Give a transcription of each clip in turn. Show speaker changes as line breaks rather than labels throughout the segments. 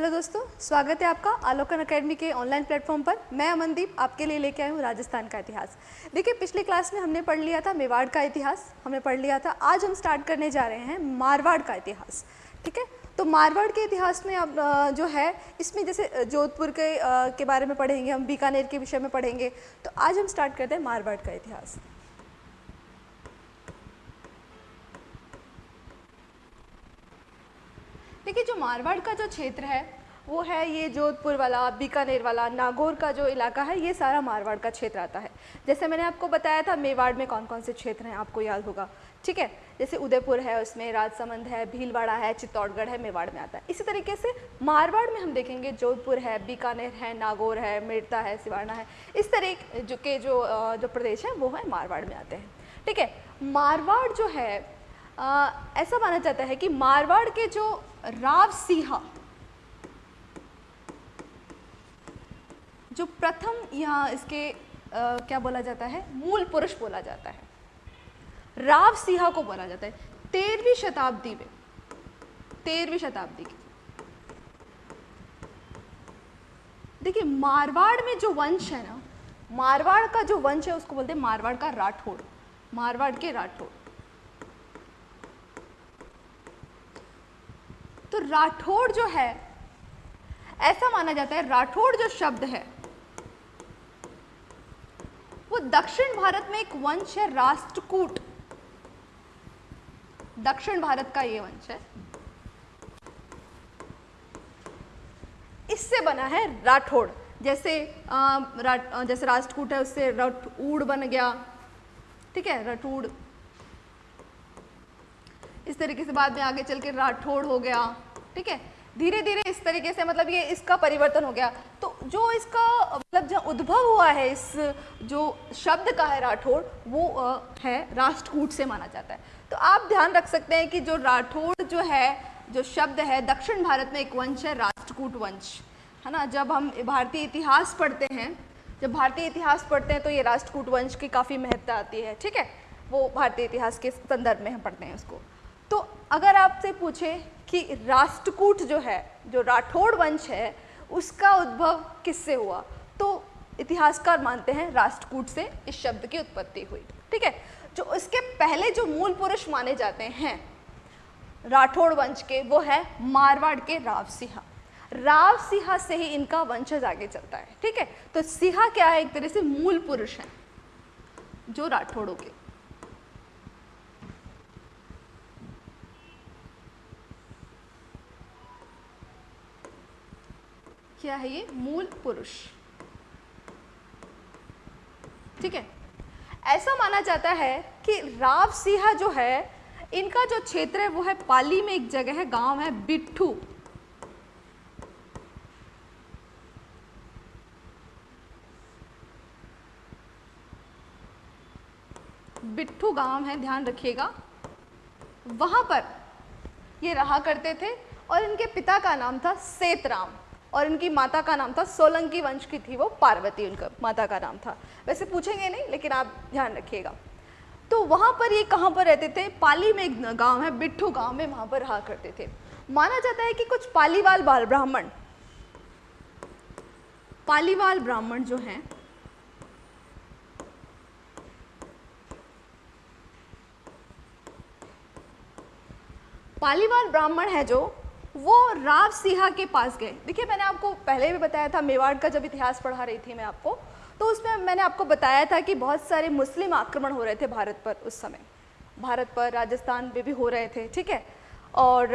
Hello दोस्तों, स्वागत है आपका आलोकन अकेडमी के ऑनलाइन प्लेटफॉर्म पर। मैं अमनदीप, आपके लिए लेके आई हूँ राजस्थान का इतिहास। देखिए, पिछली क्लास में हमने पढ़ लिया था मेवाड़ का इतिहास, हमने पढ़ लिया था, आज हम स्टार्ट करने जा रहे हैं मारवाड़ का इतिहास। ठीक है? तो मारवाड़ के इतिहास में अब जो है, इसमें जैसे जोधपुर के के बारे में पढ़ेंगे, हम बीकानेर के विषय में पढ़ेंगे। तो आज हम स्टार्ट करते हैं मारवाड़ का इतिहास। देखिए, जो मारवाड़ का जो क्षेत्र है वो है ये जोधपुर वाला, बीकानेर वाला, नागौर का जो इलाका है, ये सारा मारवाड़ का क्षेत्र आता है। जैसे मैंने आपको बताया था, मेवाड़ में कौन कौन से क्षेत्र हैं, आपको याद होगा। ठीक है? जैसे उदयपुर है, उसमें राजसमंद है, भीलवाड़ा है, चित्तौड़गढ़ है, मेवाड़ में आता है। इसी तरीके से मारवाड़ में हम देखेंगे जोधपुर है, बीकानेर है, नागौर है मेड़ता है, सिवाना है। इस तरह जो के जो जो प्रदेश हैं, वो है मारवाड़ में आते हैं। ठीक है? मारवाड़ जो है ऐसा माना जाता है कि मारवाड़ के जो राव सिंहा जो प्रथम यहाँ इसके आ, क्या बोला जाता है? मूल पुरुष बोला जाता है। राव सिंहा को बोला जाता है। तेरहवीं शताब्दी में तेरहवीं शताब्दी की। देखिए मारवाड़ में जो वंश है ना मारवाड़ का जो वंश है उसको बोलते हैं मारवाड़ का राठौड़ मारवाड़ के राठौड़ तो राठौड़ जो है ऐसा माना जाता है राठौड़ जो शब्द है वो दक्षिण भारत में एक वंश है राष्ट्रकूट। दक्षिण भारत का ये वंश है। इससे बना है राठौड़। जैसे आ, रा, जैसे राष्ट्रकूट है उससे रठूड़ बन गया। ठीक है रठूड़। इस तरीके से बाद में आगे चल के राठौड़ हो गया। ठीक है धीरे धीरे इस तरीके से मतलब ये इसका परिवर्तन हो गया। तो जो इसका मतलब जो उद्भव हुआ है, इस जो शब्द का है राठौड़ वो है राष्ट्रकूट से माना जाता है। तो आप ध्यान रख सकते हैं कि जो राठौड़ जो है, जो शब्द है, दक्षिण भारत में एक वंश है, राष्ट्रकूट वंश। है ना? जब हम भारतीय इतिहास पढ़ते हैं, जब भारतीय इतिहास पढ़ते हैं तो ये राष्ट्रकूट वंश की काफ़ी महत्ता आती है, ठीक है? वो भारतीय इतिहास के संदर्भ में हम पढ़ते हैं उसको। तो अगर आपसे पूछे कि राष्ट्रकूट जो है, जो राठौड़ वंश है, उसका उद्भव किससे हुआ? तो इतिहासकार मानते हैं राष्ट्रकूट से इस शब्द की उत्पत्ति हुई। ठीक है? जो उसके पहले जो मूल पुरुष माने जाते हैं, राठौड़ वंश के, वो है मारवाड़ के राव सिंहा। राव सिंहा से ही इनका वंशज आगे चलता है। ठीक है? तो सिंहा क्या है? एक तरह से मूल पुरुष है, जो राठौड़ों के। क्या है ये? मूल पुरुष। ठीक है? ऐसा माना जाता है कि राव सिंहा जो है, इनका जो क्षेत्र है, वो है पाली में एक जगह है, गाँव है बिट्ठू। बिट्ठू गाँव है, ध्यान रखिएगा। वहाँ पर ये रहा करते थे और इनके पिता का नाम था सेतराम। और इनकी माता का नाम था सोलंकी वंश की थी वो पार्वती उनका माता का नाम था। वैसे पूछेंगे नहीं, लेकिन आप ध्यान रखिएगा। तो वहाँ पर ये कहाँ पर रहते थे? पाली में एक गाँव है, बिट्ठू गाँव में वहाँ पर रहा करते थे। माना जाता है कि कुछ पालीवाल बाल ब्राह्मण, पालीवाल ब्राह्मण जो हैं, पालीवाल ब्राह्मण है जो वो राव सिहा के पास गए। देखिए, मैंने आपको पहले भी बताया था, मेवाड़ का जब इतिहास पढ़ा रही थी मैं आपको तो उसमें मैंने आपको बताया था कि बहुत सारे मुस्लिम आक्रमण हो रहे थे भारत पर उस समय। भारत पर राजस्थान में भी हो रहे थे, ठीक है? और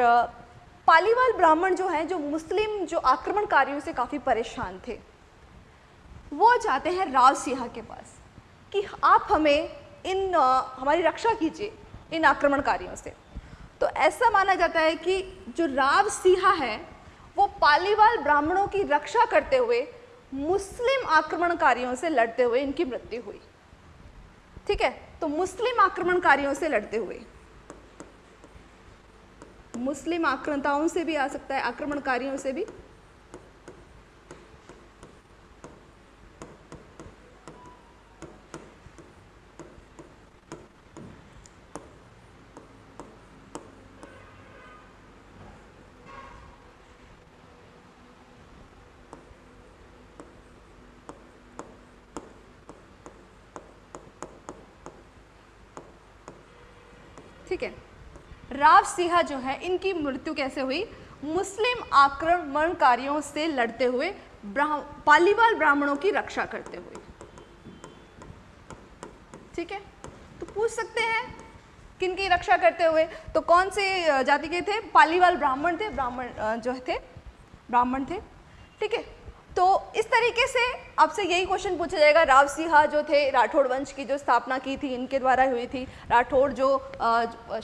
पालीवाल ब्राह्मण जो हैं, जो मुस्लिम, जो आक्रमणकारियों से काफ़ी परेशान थे, वो जाते हैं राव सिहा के पास कि आप हमें इन हमारी रक्षा कीजिए इन आक्रमणकारियों से। तो ऐसा माना जाता है कि जो राव सिहा है, वो पालीवाल ब्राह्मणों की रक्षा करते हुए मुस्लिम आक्रमणकारियों से लड़ते हुए इनकी मृत्यु हुई। ठीक है? तो मुस्लिम आक्रमणकारियों से लड़ते हुए, मुस्लिम आक्रांताओं से भी आ सकता है, आक्रमणकारियों से भी ठीक है राव सिंहा जो है इनकी मृत्यु कैसे हुई? मुस्लिम आक्रमणकारियों से लड़ते हुए ब्राह, पालीवाल ब्राह्मणों की रक्षा करते हुए। ठीक है? तो पूछ सकते हैं किन की रक्षा करते हुए। तो कौन से जाति के थे? पालीवाल ब्राह्मण थे ब्राह्मण जो थे ब्राह्मण थे। ठीक है? तो इस तरीके से आपसे यही क्वेश्चन पूछा जाएगा। राव सिहा जो थे राठौड़ वंश की जो स्थापना की थी, इनके द्वारा हुई थी। राठौड़ जो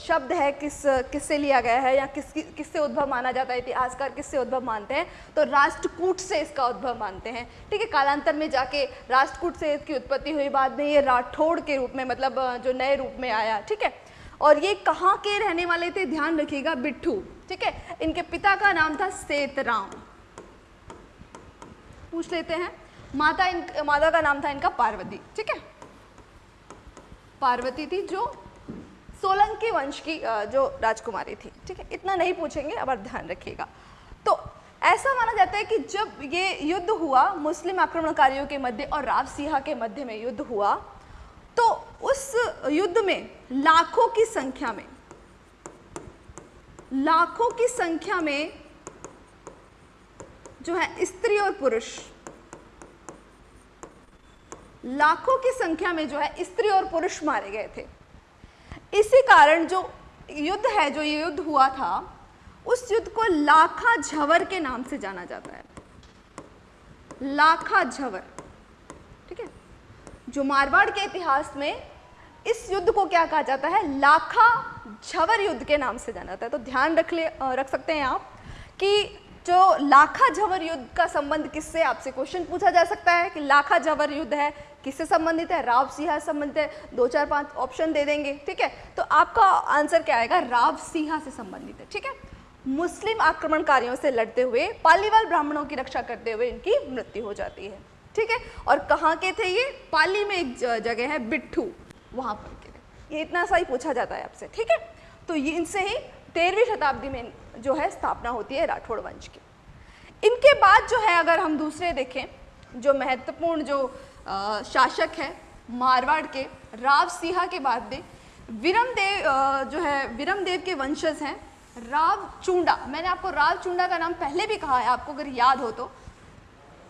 शब्द है, किस, किससे लिया गया है या किस, किससे उद्भव माना जाता है, इतिहासकार किससे उद्भव मानते हैं तो राष्ट्रकूट से इसका उद्भव मानते हैं। ठीक है, कालांतर में जाके राष्ट्रकूट से इसकी उत्पत्ति हुई। बाद में ये राठौड़ के रूप में मतलब जो नए रूप में आया। ठीक है, और ये कहाँ के रहने वाले थे? ध्यान रखिएगा, बिट्ठू। ठीक है, इनके पिता का नाम था सेतराम। पूछ लेते हैं। माता इन, माता का नाम था इनका पार्वती, ठीक है? पार्वती थी जो सोलंकी वंश की जो राजकुमारी थी, ठीक है? इतना नहीं पूछेंगे, अब ध्यान रखिएगा। तो ऐसा माना जाता है कि जब ये युद्ध हुआ, मुस्लिम आक्रमणकारियों के मध्य और राव सिहा के मध्य में युद्ध हुआ तो उस युद्ध में लाखों की संख्या में, लाखों की संख्या में जो है स्त्री और पुरुष। लाखों की संख्या में जो है स्त्री और पुरुष मारे गए थे। इसी कारण जो युद्ध है, जो ये युद्ध हुआ था, उस युद्ध को लाखा झवर के नाम से जाना जाता है। लाखा झवर, ठीक है? जो मारवाड़ के इतिहास में इस युद्ध को क्या कहा जाता है? लाखा झवर युद्ध के नाम से जाना जाता है। तो ध्यान रख ले रख सकते हैं आप कि जो लाखा झवर युद्ध का संबंध किससे, आपसे क्वेश्चन पूछा जा सकता है कि लाखा झवर युद्ध है, किससे संबंधित है, राव सिंहा संबंधित है, दो चार पाँच ऑप्शन दे देंगे, ठीक है? तो आपका आंसर क्या आएगा? राव सिंहा से संबंधित है, ठीक है? मुस्लिम आक्रमणकारियों से लड़ते हुए, पालीवाल ब्राह्मणों की रक्षा करते हुए इनकी मृत्यु हो जाती है, ठीक है? और कहाँ के थे ये? पाली में एक जगह है, बिट्ठू, वहाँ पर के ये इतना सा ही पूछा जाता है आपसे, ठीक है? तो ये इनसे ही तेरहवीं शताब्दी में जो है स्थापना होती है राठौड़ वंश की। इनके बाद जो है अगर हम दूसरे देखें जो महत्वपूर्ण जो आ, शासक है मारवाड़ के राव सिंहा के बाद में विरम देव जो है विरम देव के वंशज हैं राव चूंडा। मैंने आपको राव चूंडा का नाम पहले भी कहा है आपको अगर याद हो तो।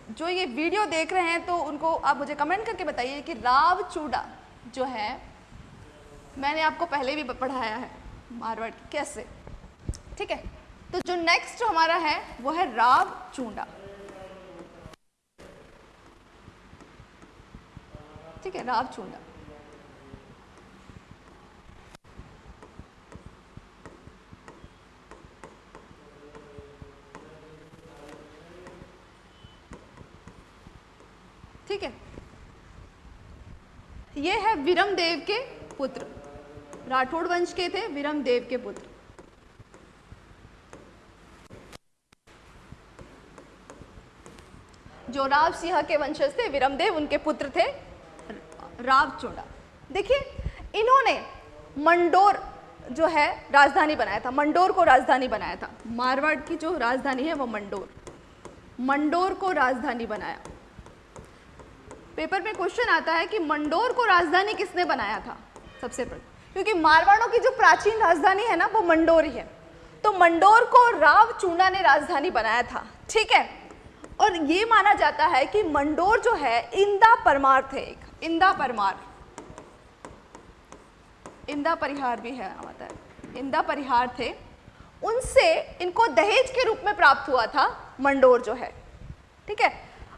जो ये वीडियो देख रहे हैं तो उनको आप मुझे कमेंट करके बताइए कि राव चूड़ा जो है मैंने आपको पहले भी पढ़ाया है मारवाड़ कैसे? ठीक है? तो जो नेक्स्ट हमारा है, वो है राव चूंडा। ठीक है, राव चूंडा। ठीक है? ये है विरम देव के पुत्र। राठौड़ वंश के थे विरम देव के पुत्र। जो राव सिंह के वंशज थे, विरमदेव उनके पुत्र थे, राव चोड़ा। देखिए, इन्होंने मंडोर जो है, राजधानी बनाया था, मंडोर को राजधानी बनाया था। मारवाड़ की जो राजधानी है, वो मंडोर। मंडोर को राजधानी बनाया। पेपर में क्वेश्चन आता है कि मंडोर को राजधानी किसने बनाया था? सबसे पहले, क्योंकि मारवाड़ों की जो प्राचीन राजधानी है ना, वो मंडोर ही है। तो मंडोर को राव चूंडा ने राजधानी बनाया था, ठीक है? और ये माना जाता है कि मंडोर जो है, इंदा परमार थे एक। इंदा परमार इंदा परिहार भी है आता है इंदा परिहार थे। उनसे इनको दहेज के रूप में प्राप्त हुआ था मंडोर जो है। ठीक है?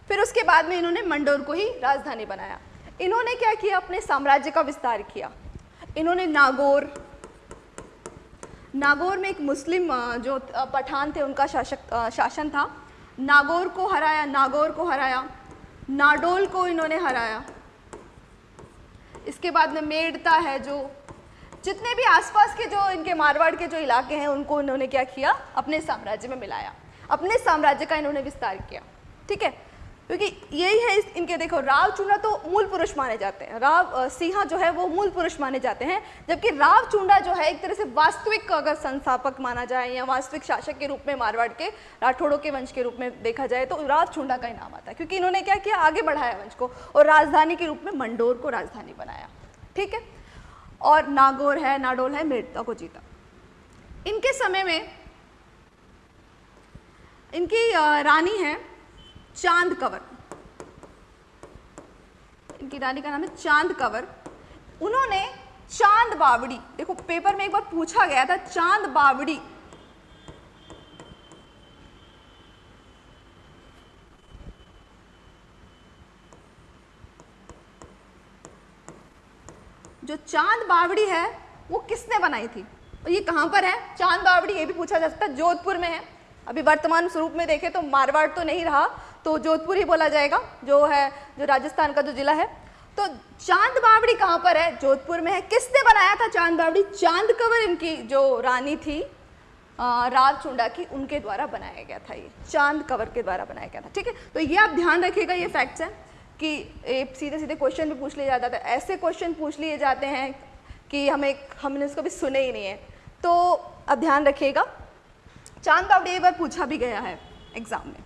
फिर उसके बाद में इन्होंने मंडोर को ही राजधानी बनाया। इन्होंने क्या किया? अपने साम्राज्य का विस्तार किया। इन्होंने नागौर नागौर में एक मुस्लिम जो पठान थे, उनका शासक शासन था। नागौर को हराया, नागौर को हराया, नाडोल को इन्होंने हराया। इसके बाद में मेड़ता है जो, जितने भी आसपास के जो, इनके मारवाड़ के जो इलाके हैं, उनको इन्होंने क्या किया? अपने साम्राज्य में मिलाया। अपने साम्राज्य का इन्होंने विस्तार किया। ठीक है? क्योंकि यही है इनके देखो, राव चूंडा तो मूल पुरुष माने जाते हैं। राव सिंहा जो है वो मूल पुरुष माने जाते हैं, जबकि राव चूंडा जो है एक तरह से वास्तविक अगर संस्थापक माना जाए या वास्तविक शासक के रूप में मारवाड़ के, राठौड़ों के वंश के रूप में देखा जाए तो राव चूंडा का ही नाम आता है, क्योंकि इन्होंने क्या किया? आगे बढ़ाया वंश को और राजधानी के रूप में मंडोर को राजधानी बनाया। ठीक है? और नागौर है, नाडोल है मेड़ता को जीता। इनके समय में इनकी रानी है चाँद कंवर। इनकी रानी का नाम है चाँद कंवर। उन्होंने चाँद बावड़ी, देखो पेपर में एक बार पूछा गया था, चाँद बावड़ी। जो चाँद बावड़ी है, वो किसने बनाई थी? और ये कहाँ पर है? चाँद बावड़ी, ये भी पूछा जा सकता है, जोधपुर में है। अभी वर्तमान स्वरूप में देखें तो मारवाड़ तो नहीं रहा तो जोधपुर ही बोला जाएगा, जो है, जो राजस्थान का जो जिला है। तो चाँद बावड़ी कहाँ पर है? जोधपुर में है। किसने बनाया था चाँद बावड़ी? चाँद कंवर इनकी जो रानी थी राव चुंडा की, उनके द्वारा बनाया गया था ये। चाँद कंवर के द्वारा बनाया गया था, ठीक है? तो ये आप ध्यान रखिएगा, ये फैक्ट्स हैं, कि सीधे सीधे क्वेश्चन भी पूछ लिया जाता था। ऐसे क्वेश्चन पूछ लिए जाते हैं कि हमें, हमने उसको भी सुने ही नहीं है। तो अब ध्यान रखिएगा, चाँद बावड़ी एक बार पूछा भी गया है एग्ज़ाम में,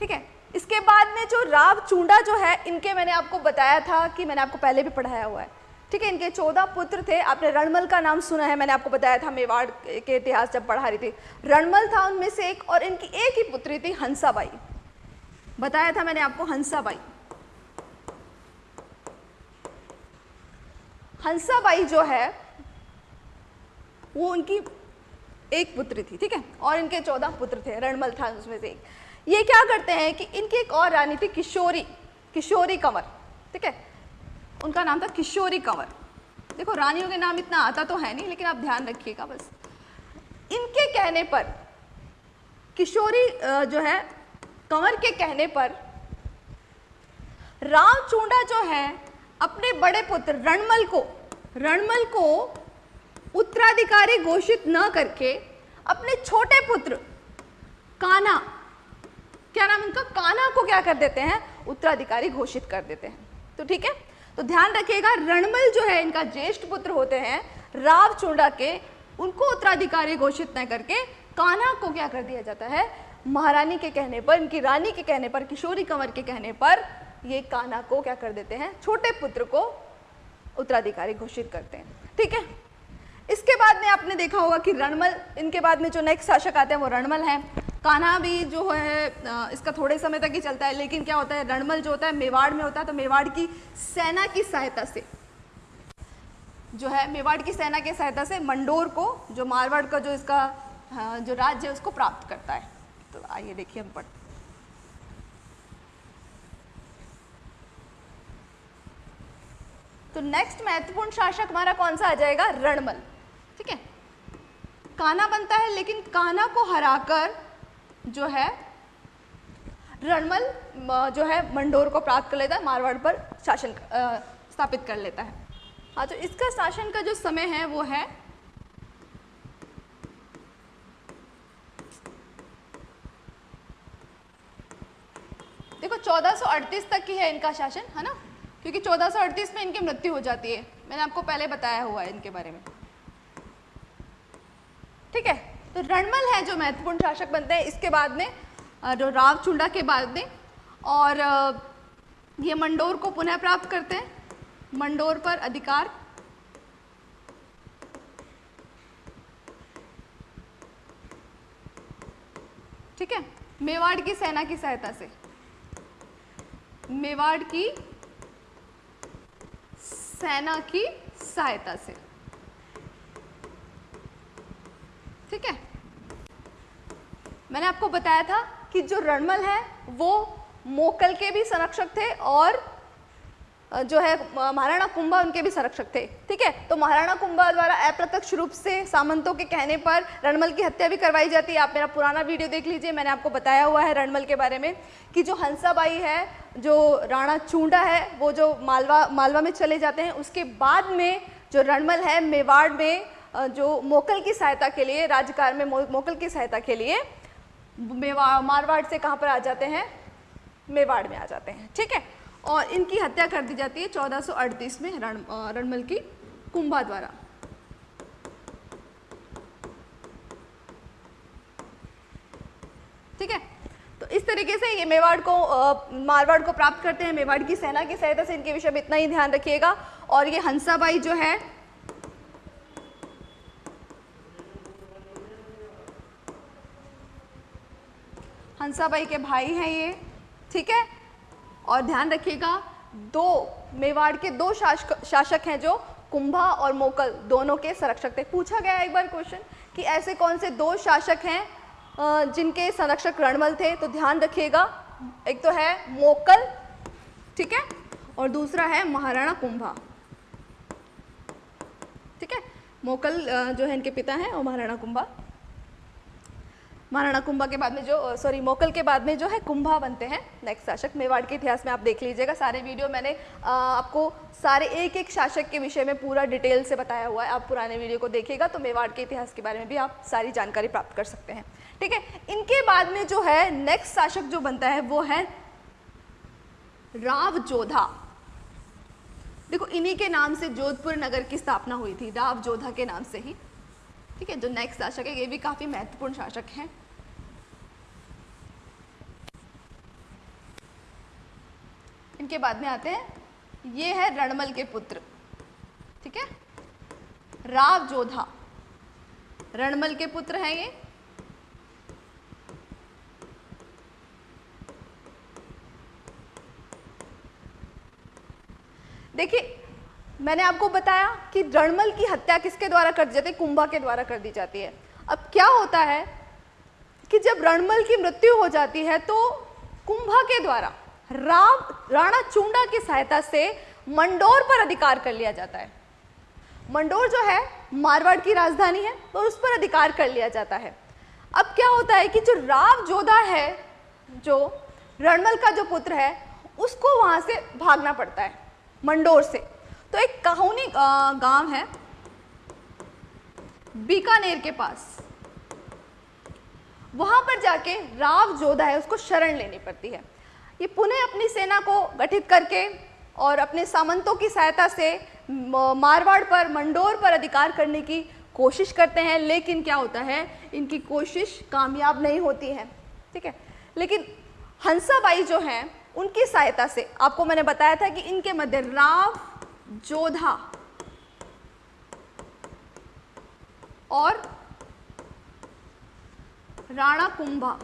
ठीक है? इसके बाद में जो राव चूंडा जो है, इनके मैंने आपको बताया था कि मैंने आपको पहले भी पढ़ाया हुआ है। ठीक है, इनके चौदह पुत्र थे। आपने रणमल का नाम सुना है, मैंने आपको बताया था मेवाड़ के इतिहास जब पढ़ा रही थी। रणमल था उनमें से एक और इनकी एक ही पुत्री थी, हंसाबाई। बताया था मैंने आपको हंसाबाई। हंसाबाई जो है, वो उनकी एक पुत्री थी, ठीक है? और इनके चौदह पुत्र थे, रणमल था उसमें से एक। ये क्या करते हैं कि इनकी एक और रानी थी किशोरी किशोरी कंवर, ठीक है? उनका नाम था किशोरी कंवर। देखो, रानियों के नाम इतना आता तो है नहीं, लेकिन आप ध्यान रखिएगा बस। इनके कहने पर, किशोरी जो है, कंवर के कहने पर राम चूंडा जो है, अपने बड़े पुत्र रणमल को रणमल को उत्तराधिकारी घोषित न करके, अपने छोटे पुत्र काना क्या नाम उनका? काना को क्या कर देते हैं? उत्तराधिकारी घोषित कर देते हैं। तो ठीक है? तो ध्यान रखिएगा, रणमल जो है, इनका ज्येष्ठ पुत्र होते हैं, राव चूड़ा के, उनको उत्तराधिकारी घोषित न करके कान्हा को क्या कर दिया जाता है? महारानी के कहने पर, इनकी रानी के कहने पर, किशोरी कंवर के कहने पर, ये कान्हा को क्या कर देते हैं? छोटे पुत्र को उत्तराधिकारी घोषित करते हैं। ठीक है? इसके बाद में आपने देखा होगा कि रणमल, इनके बाद में जो नेक्स्ट शासक आते हैं वो रणमल हैं। कान्हा भी जो है इसका थोड़े समय तक ही चलता है, लेकिन क्या होता है, रणमल जो होता है, मेवाड़ में होता है तो मेवाड़ की सेना की सहायता से, जो है, मेवाड़ की सेना की सहायता से मंडोर को, जो मारवाड़ का जो इसका जो राज्य है, उसको प्राप्त करता है। तो आइए देखिए हम पढ़ते तो नेक्स्ट महत्वपूर्ण शासक हमारा कौन सा आ जाएगा? रणमल। काना बनता है, लेकिन काना को हराकर जो है, रणमल जो है, मंडोर को प्राप्त कर लेता है, मारवाड़ पर शासन स्थापित कर लेता है। हाँ तो इसका शासन का जो समय है, वो है देखो 1438 तक की है इनका शासन, है ना? क्योंकि चौदह में इनकी मृत्यु हो जाती है। मैंने आपको पहले बताया हुआ है इनके बारे में। ठीक है? तो रणमल है जो महत्वपूर्ण शासक बनते हैं। इसके बाद में जो राव चुंडा के बाद में, और ये मंडोर को पुनः प्राप्त करते हैं। मंडोर पर अधिकार। ठीक है? मेवाड़ की सेना की सहायता से। मेवाड़ की सेना की सहायता से ठीक है मैंने आपको बताया था कि जो रणमल है, वो मोकल के भी संरक्षक थे और जो है महाराणा कुंभा उनके भी संरक्षक थे। ठीक है? तो महाराणा कुंभा द्वारा अप्रत्यक्ष रूप से सामंतों के कहने पर रणमल की हत्या भी करवाई जाती है। आप मेरा पुराना वीडियो देख लीजिए, मैंने आपको बताया हुआ है रणमल के बारे में कि जो हंसाबाई है, जो राणा चूंडा है, वो जो मालवा मालवा में चले जाते हैं, उसके बाद में जो रणमल है मेवाड़ में जो मोकल की सहायता के लिए राज्यकार में, मोकल की सहायता के लिए मारवाड़ से कहाँ पर आ जाते हैं? मेवाड़ में आ जाते हैं, ठीक है? और इनकी हत्या कर दी जाती है 1438 में रण रणमल की कुंभा द्वारा। ठीक है? तो इस तरीके से ये मेवाड़ को मारवाड़ को प्राप्त करते हैं। मेवाड़ की सेना की सहायता से इनके विषय में इतना ही ध्यान रखिएगा। और ये हंसाबाई जो है हंसाबाई के भाई हैं ये, ठीक है? और ध्यान रखिएगा, दो मेवाड़ के दो शासक शासक हैं जो कुंभा और मोकल, दोनों के संरक्षक थे। पूछा गया एक बार क्वेश्चन कि ऐसे कौन से दो शासक हैं जिनके संरक्षक रणमल थे? तो ध्यान रखिएगा, एक तो है मोकल, ठीक है? और दूसरा है महाराणा कुंभा। ठीक है? मोकल जो है इनके पिता हैं और महाराणा कुंभा। महाराणा कुंभा के बाद में जो सॉरी मोकल के बाद में जो है कुंभा बनते हैं। नेक्स्ट शासक मेवाड़ के इतिहास में आप देख लीजिएगा। सारे वीडियो मैंने आ, आपको सारे एक एक शासक के विषय में पूरा डिटेल से बताया हुआ है। आप पुराने वीडियो को देखिएगा तो मेवाड़ के इतिहास के बारे में भी आप सारी जानकारी प्राप्त कर सकते हैं। ठीक है? इनके बाद में जो है नेक्स्ट शासक जो बनता है वो है राव जोधा। देखो इन्हीं के नाम से जोधपुर नगर की स्थापना हुई थी राव जोधा के नाम से ही। ठीक है, जो नेक्स्ट शासक है, ये भी काफ़ी महत्वपूर्ण शासक हैं। इनके बाद में आते हैं। ये है रणमल के पुत्र, ठीक है? राव जोधा। रणमल के पुत्र हैं ये। देखिए मैंने आपको बताया कि रणमल की हत्या किसके द्वारा कर दी जाती है? कुंभा के द्वारा कर दी जाती है। अब क्या होता है कि जब रणमल की मृत्यु हो जाती है तो कुंभा के द्वारा राव राणा चूंडा की सहायता से मंडोर पर अधिकार कर लिया जाता है। मंडोर जो है, मारवाड़ की राजधानी है और तो उस पर अधिकार कर लिया जाता है। अब क्या होता है कि जो राव जोधा है, जो रणमल का जो पुत्र है, उसको वहाँ से भागना पड़ता है, मंडोर से। तो एक कहोनी गाँव है। बीकानेर के पास। वहाँ पर जाके राव जोधा है, उसको शरण लेनी पड़ती है। ये पुनः अपनी सेना को गठित करके और अपने सामंतों की सहायता से मारवाड़ पर, मंडोर पर अधिकार करने की कोशिश करते हैं, लेकिन क्या होता है, इनकी कोशिश कामयाब नहीं होती है, ठीक है? लेकिन हंसाबाई जो हैं, उनकी सहायता से, आपको मैंने बताया था कि इनके मध्य राव जोधा। और राणा कुंभा।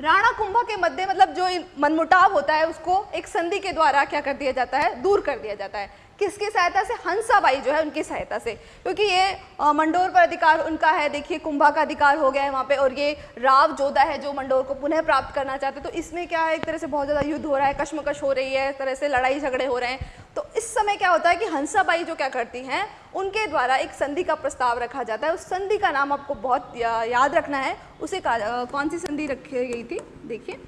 राणा कुंभा के मध्य मतलब जो मनमुटाव होता है, उसको एक संधि के द्वारा क्या कर दिया जाता है? दूर कर दिया जाता है। किसकी सहायता से? हंसाबाई जो है उनकी सहायता से। क्योंकि ये मंडोर पर अधिकार उनका है, देखिए, कुंभा का अधिकार हो गया है वहाँ पे और ये राव जोधा है जो मंडोर को पुनः प्राप्त करना चाहते तो इसमें क्या है, एक तरह से बहुत ज़्यादा युद्ध हो रहा है, कश्मकश हो रही है तरह से लड़ाई झगड़े हो रहे हैं। तो इस समय क्या होता है कि हंसाबाई जो क्या करती हैं, उनके द्वारा एक संधि का प्रस्ताव रखा जाता है। उस संधि का नाम आपको बहुत याद रखना है। उसे कौन सी संधि रखी गई थी? देखिए,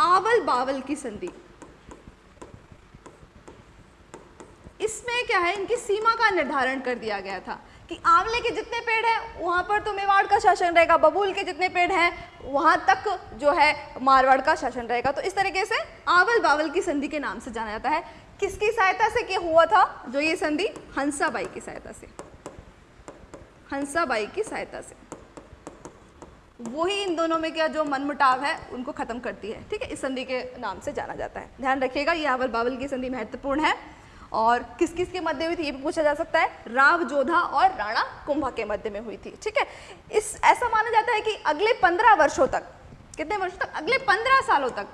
आवल बावल की संधि। इसमें क्या है, इनकी सीमा का निर्धारण कर दिया गया था कि आंवले के जितने पेड़ हैं, वहाँ पर तो मेवाड़ का शासन रहेगा, बबूल के जितने पेड़ हैं, वहाँ तक जो है मारवाड़ का शासन रहेगा। तो इस तरीके से आवल बावल की संधि के नाम से जाना जाता है। किसकी सहायता से क्या हुआ था? जो ये संधि हंसाबाई की सहायता से। हंसाबाई की सहायता से। वही इन दोनों में क्या जो मनमुटाव है, उनको खत्म करती है। ठीक है, इस संधि के नाम से जाना जाता है। ध्यान रखिएगा, ये आवल बावल की संधि महत्वपूर्ण है। और किस किस के मध्य हुई थी, ये भी पूछा जा सकता है। राव, जोधा और राणा कुंभा के मध्य में हुई थी, ठीक है? इस, ऐसा माना जाता है कि अगले पंद्रह वर्षों तक, कितने वर्षों तक? अगले पंद्रह सालों तक।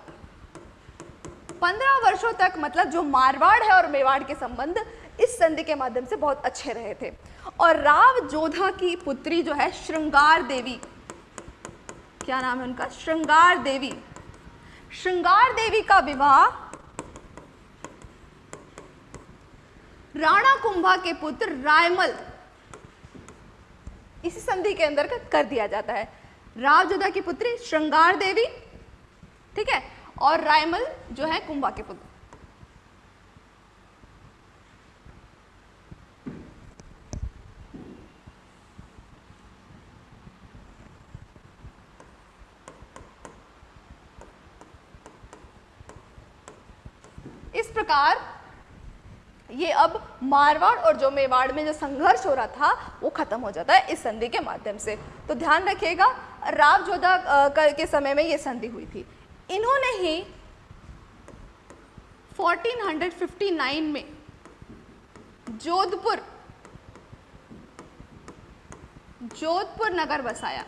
पंद्रह वर्षों तक मतलब जो मारवाड़ है और मेवाड़ के संबंध, इस संधि के माध्यम से बहुत अच्छे रहे थे। और राव, जोधा की पुत्री जो है, श्रृंगार देवी। क्या नाम है उनका? श्रृंगार देवी। श्रृंगार देवी का विवाह राणा कुंभा के पुत्र रायमल इसी संधि के अंदर कर दिया जाता है। रावजोधा की पुत्री श्रृंगार देवी, ठीक है? और रायमल जो है कुंभा के पुत्र। इस प्रकार ये अब मारवाड़ और जो मेवाड़ में जो संघर्ष हो रहा था, वो खत्म हो जाता है इस संधि के माध्यम से। तो ध्यान रखिएगा राव जोधा के समय में ये संधि हुई थी। इन्होंने ही 1459 में जोधपुर जोधपुर नगर बसाया।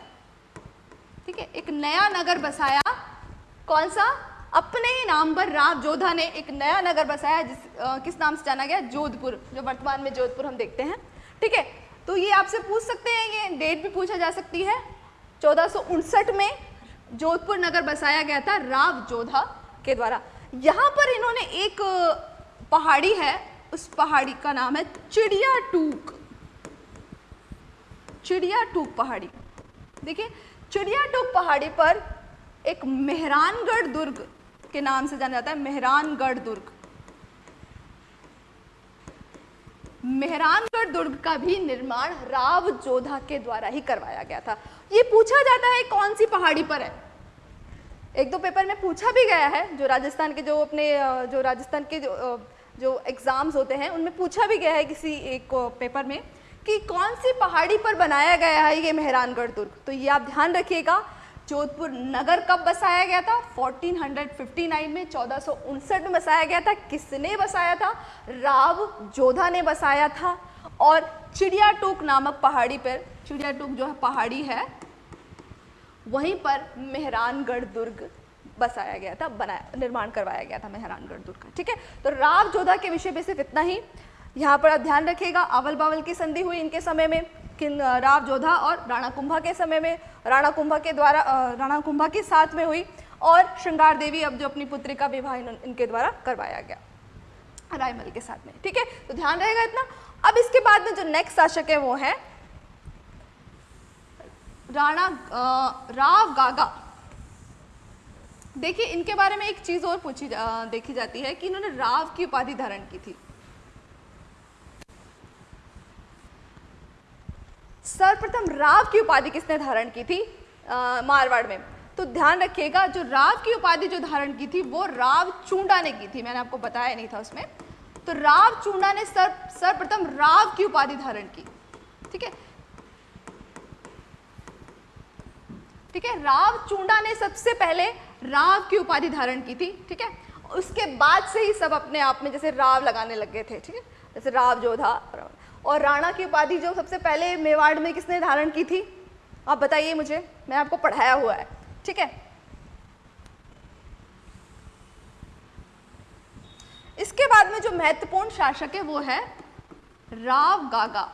ठीक है? एक नया नगर बसाया। कौन सा? अपने ही नाम पर राव जोधा ने एक नया नगर बसाया जिस आ, किस नाम से जाना गया? जोधपुर जो वर्तमान में जोधपुर हम देखते हैं। ठीक है तो ये आपसे पूछ सकते हैं ये डेट भी पूछा जा सकती है। चौदह में जोधपुर नगर बसाया गया था राव जोधा के द्वारा। यहाँ पर इन्होंने एक पहाड़ी है उस पहाड़ी का नाम है चिड़िया टूक चिड़िया टूक पहाड़ी। देखिए चिड़िया टूक पहाड़ी पर एक मेहरानगढ़ दुर्ग के नाम से जाना जाता है मेहरानगढ़ दुर्ग। मेहरानगढ़ दुर्ग का भी निर्माण राव जोधा के द्वारा ही करवाया गया था। ये पूछा जाता है कौन सी पहाड़ी पर है? एक दो पेपर में पूछा भी गया है, जो राजस्थान के जो अपने, जो राजस्थान के जो जो एग्ज़ाम्स होते हैं, उनमें पूछा भी गया है किसी एक पेपर में कि कौन सी पहाड़ी पर बनाया गया है ये मेहरानगढ़ दुर्ग। तो ये आप ध्यान रखिएगा जोधपुर नगर कब बसाया गया था? 1459 में, चौदह में बसाया गया था। किसने बसाया था? राव जोधा ने बसाया था। और चिड़िया टूक नामक पहाड़ी पर चिड़िया टूक जो है पहाड़ी है, वहीं पर मेहरानगढ़ दुर्ग बसाया गया था, बनाया, निर्माण करवाया गया था मेहरानगढ़ दुर्ग का। ठीक है? तो राव जोधा के विषय में सिर्फ़ इतना ही। यहाँ पर आप ध्यान रखिएगा अवल बावल की संधि हुई इनके समय में, किन, राव जोधा और राणा कुंभा के समय में। राणा कुंभा के द्वारा राणा कुंभा के साथ में हुई और श्रृंगार देवी अब जो अपनी पुत्री का विवाह इनके द्वारा करवाया गया। रायमल के साथ में ठीक है? तो ध्यान रहेगा इतना। अब इसके बाद में जो नेक्स्ट शासक है वो है राणा राव गागा। देखिए इनके बारे में एक चीज़ और पूछी जा, देखी जाती है कि इन्होंने राव की उपाधि धारण की थी। सर्वप्रथम राव की उपाधि किसने धारण की थी? मारवाड़ में। तो ध्यान रखिएगा, जो राव की उपाधि जो धारण की थी, वो राव चूंडा ने की थी। मैंने आपको बताया नहीं था उसमें। तो राव चूंडा ने सर्व सर्वप्रथम राव की उपाधि धारण की। ठीक है? ठीक है? राव चूंडा ने सबसे पहले राव की उपाधि धारण की थी। ठीक है? उसके बाद से ही सब अपने आप में जैसे राव लगाने लग गए थे। ठीक है? जैसे राव जोधा और राणा की उपाधि जो सबसे पहले मेवाड़ में किसने धारण की थी? आप बताइए मुझे, मैं आपको पढ़ाया हुआ है, ठीक है? इसके बाद में जो महत्वपूर्ण शासक है वो है राव गागा।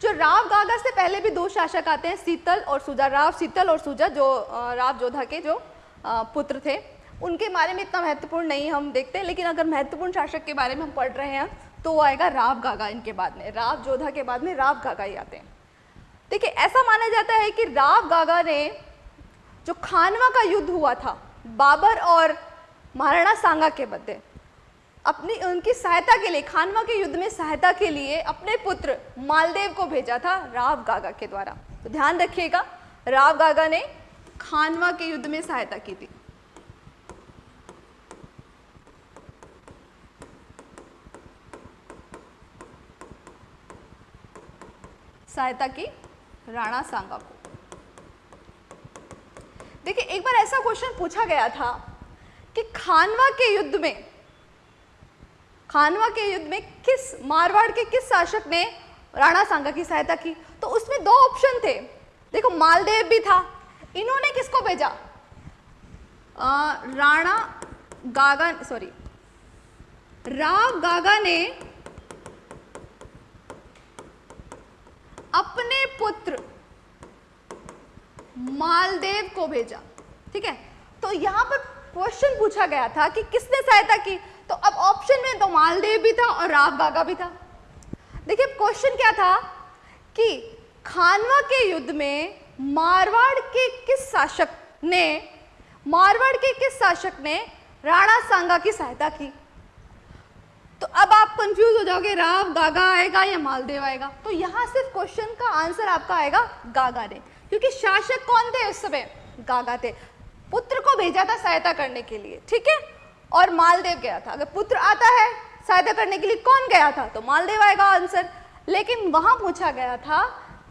जो राव गागा से पहले भी दो शासक आते हैं, शीतल और सुजा, राव शीतल और सुजा जो राव जोधा के जो पुत्र थे। उनके बारे में इतना महत्वपूर्ण नहीं हम देखते, लेकिन अगर महत्वपूर्ण शासक के बारे में हम पढ़ रहे हैं तो वो आएगा राव गागा इनके बाद में, राव जोधा के बाद में राव गागा ही आते हैं। देखिए, ऐसा माना जाता है कि राव गागा ने जो खानवा का युद्ध हुआ था, बाबर और महाराणा सांगा के मध्य, अपनी, उनकी सहायता के लिए, खानवा के युद्ध में सहायता के लिए अपने पुत्र मालदेव को भेजा था राव गागा के द्वारा। तो ध्यान रखिएगा, राव गागा ने खानवा के युद्ध में सहायता की थी। सहायता की राणा सांगा को। देखिए, एक बार ऐसा क्वेश्चन पूछा गया था कि खानवा के युद्ध में, खानवा के युद्ध में किस, मारवाड़ के किस शासक ने राणा सांगा की सहायता की? तो उसमें दो ऑप्शन थे। देखो, मालदेव भी था। इन्होंने किसको भेजा? राणा गागा सॉरी राव गागा ने अपने पुत्र मालदेव को भेजा, ठीक है? तो यहाँ पर क्वेश्चन पूछा गया था कि किसने सहायता की? तो अब ऑप्शन में तो मालदेव भी था और राव गागा भी था। देखिए क्वेश्चन क्या था कि खानवा के युद्ध में मारवाड़ के किस शासक ने, मारवाड़ के किस शासक ने राणा सांगा की सहायता की? तो अब आप कंफ्यूज हो जाओगे, राव, गागा आएगा या मालदेव आएगा? तो यहाँ सिर्फ़ क्वेश्चन का आंसर आपका आएगा, गागा ने क्योंकि शासक कौन थे उस समय? गागा थे। पुत्र को भेजा था सहायता करने के लिए, ठीक है? और मालदेव गया था। अगर पुत्र आता है सहायता करने के लिए, कौन गया था? तो मालदेव आएगा आंसर लेकिन वहाँ पूछा गया था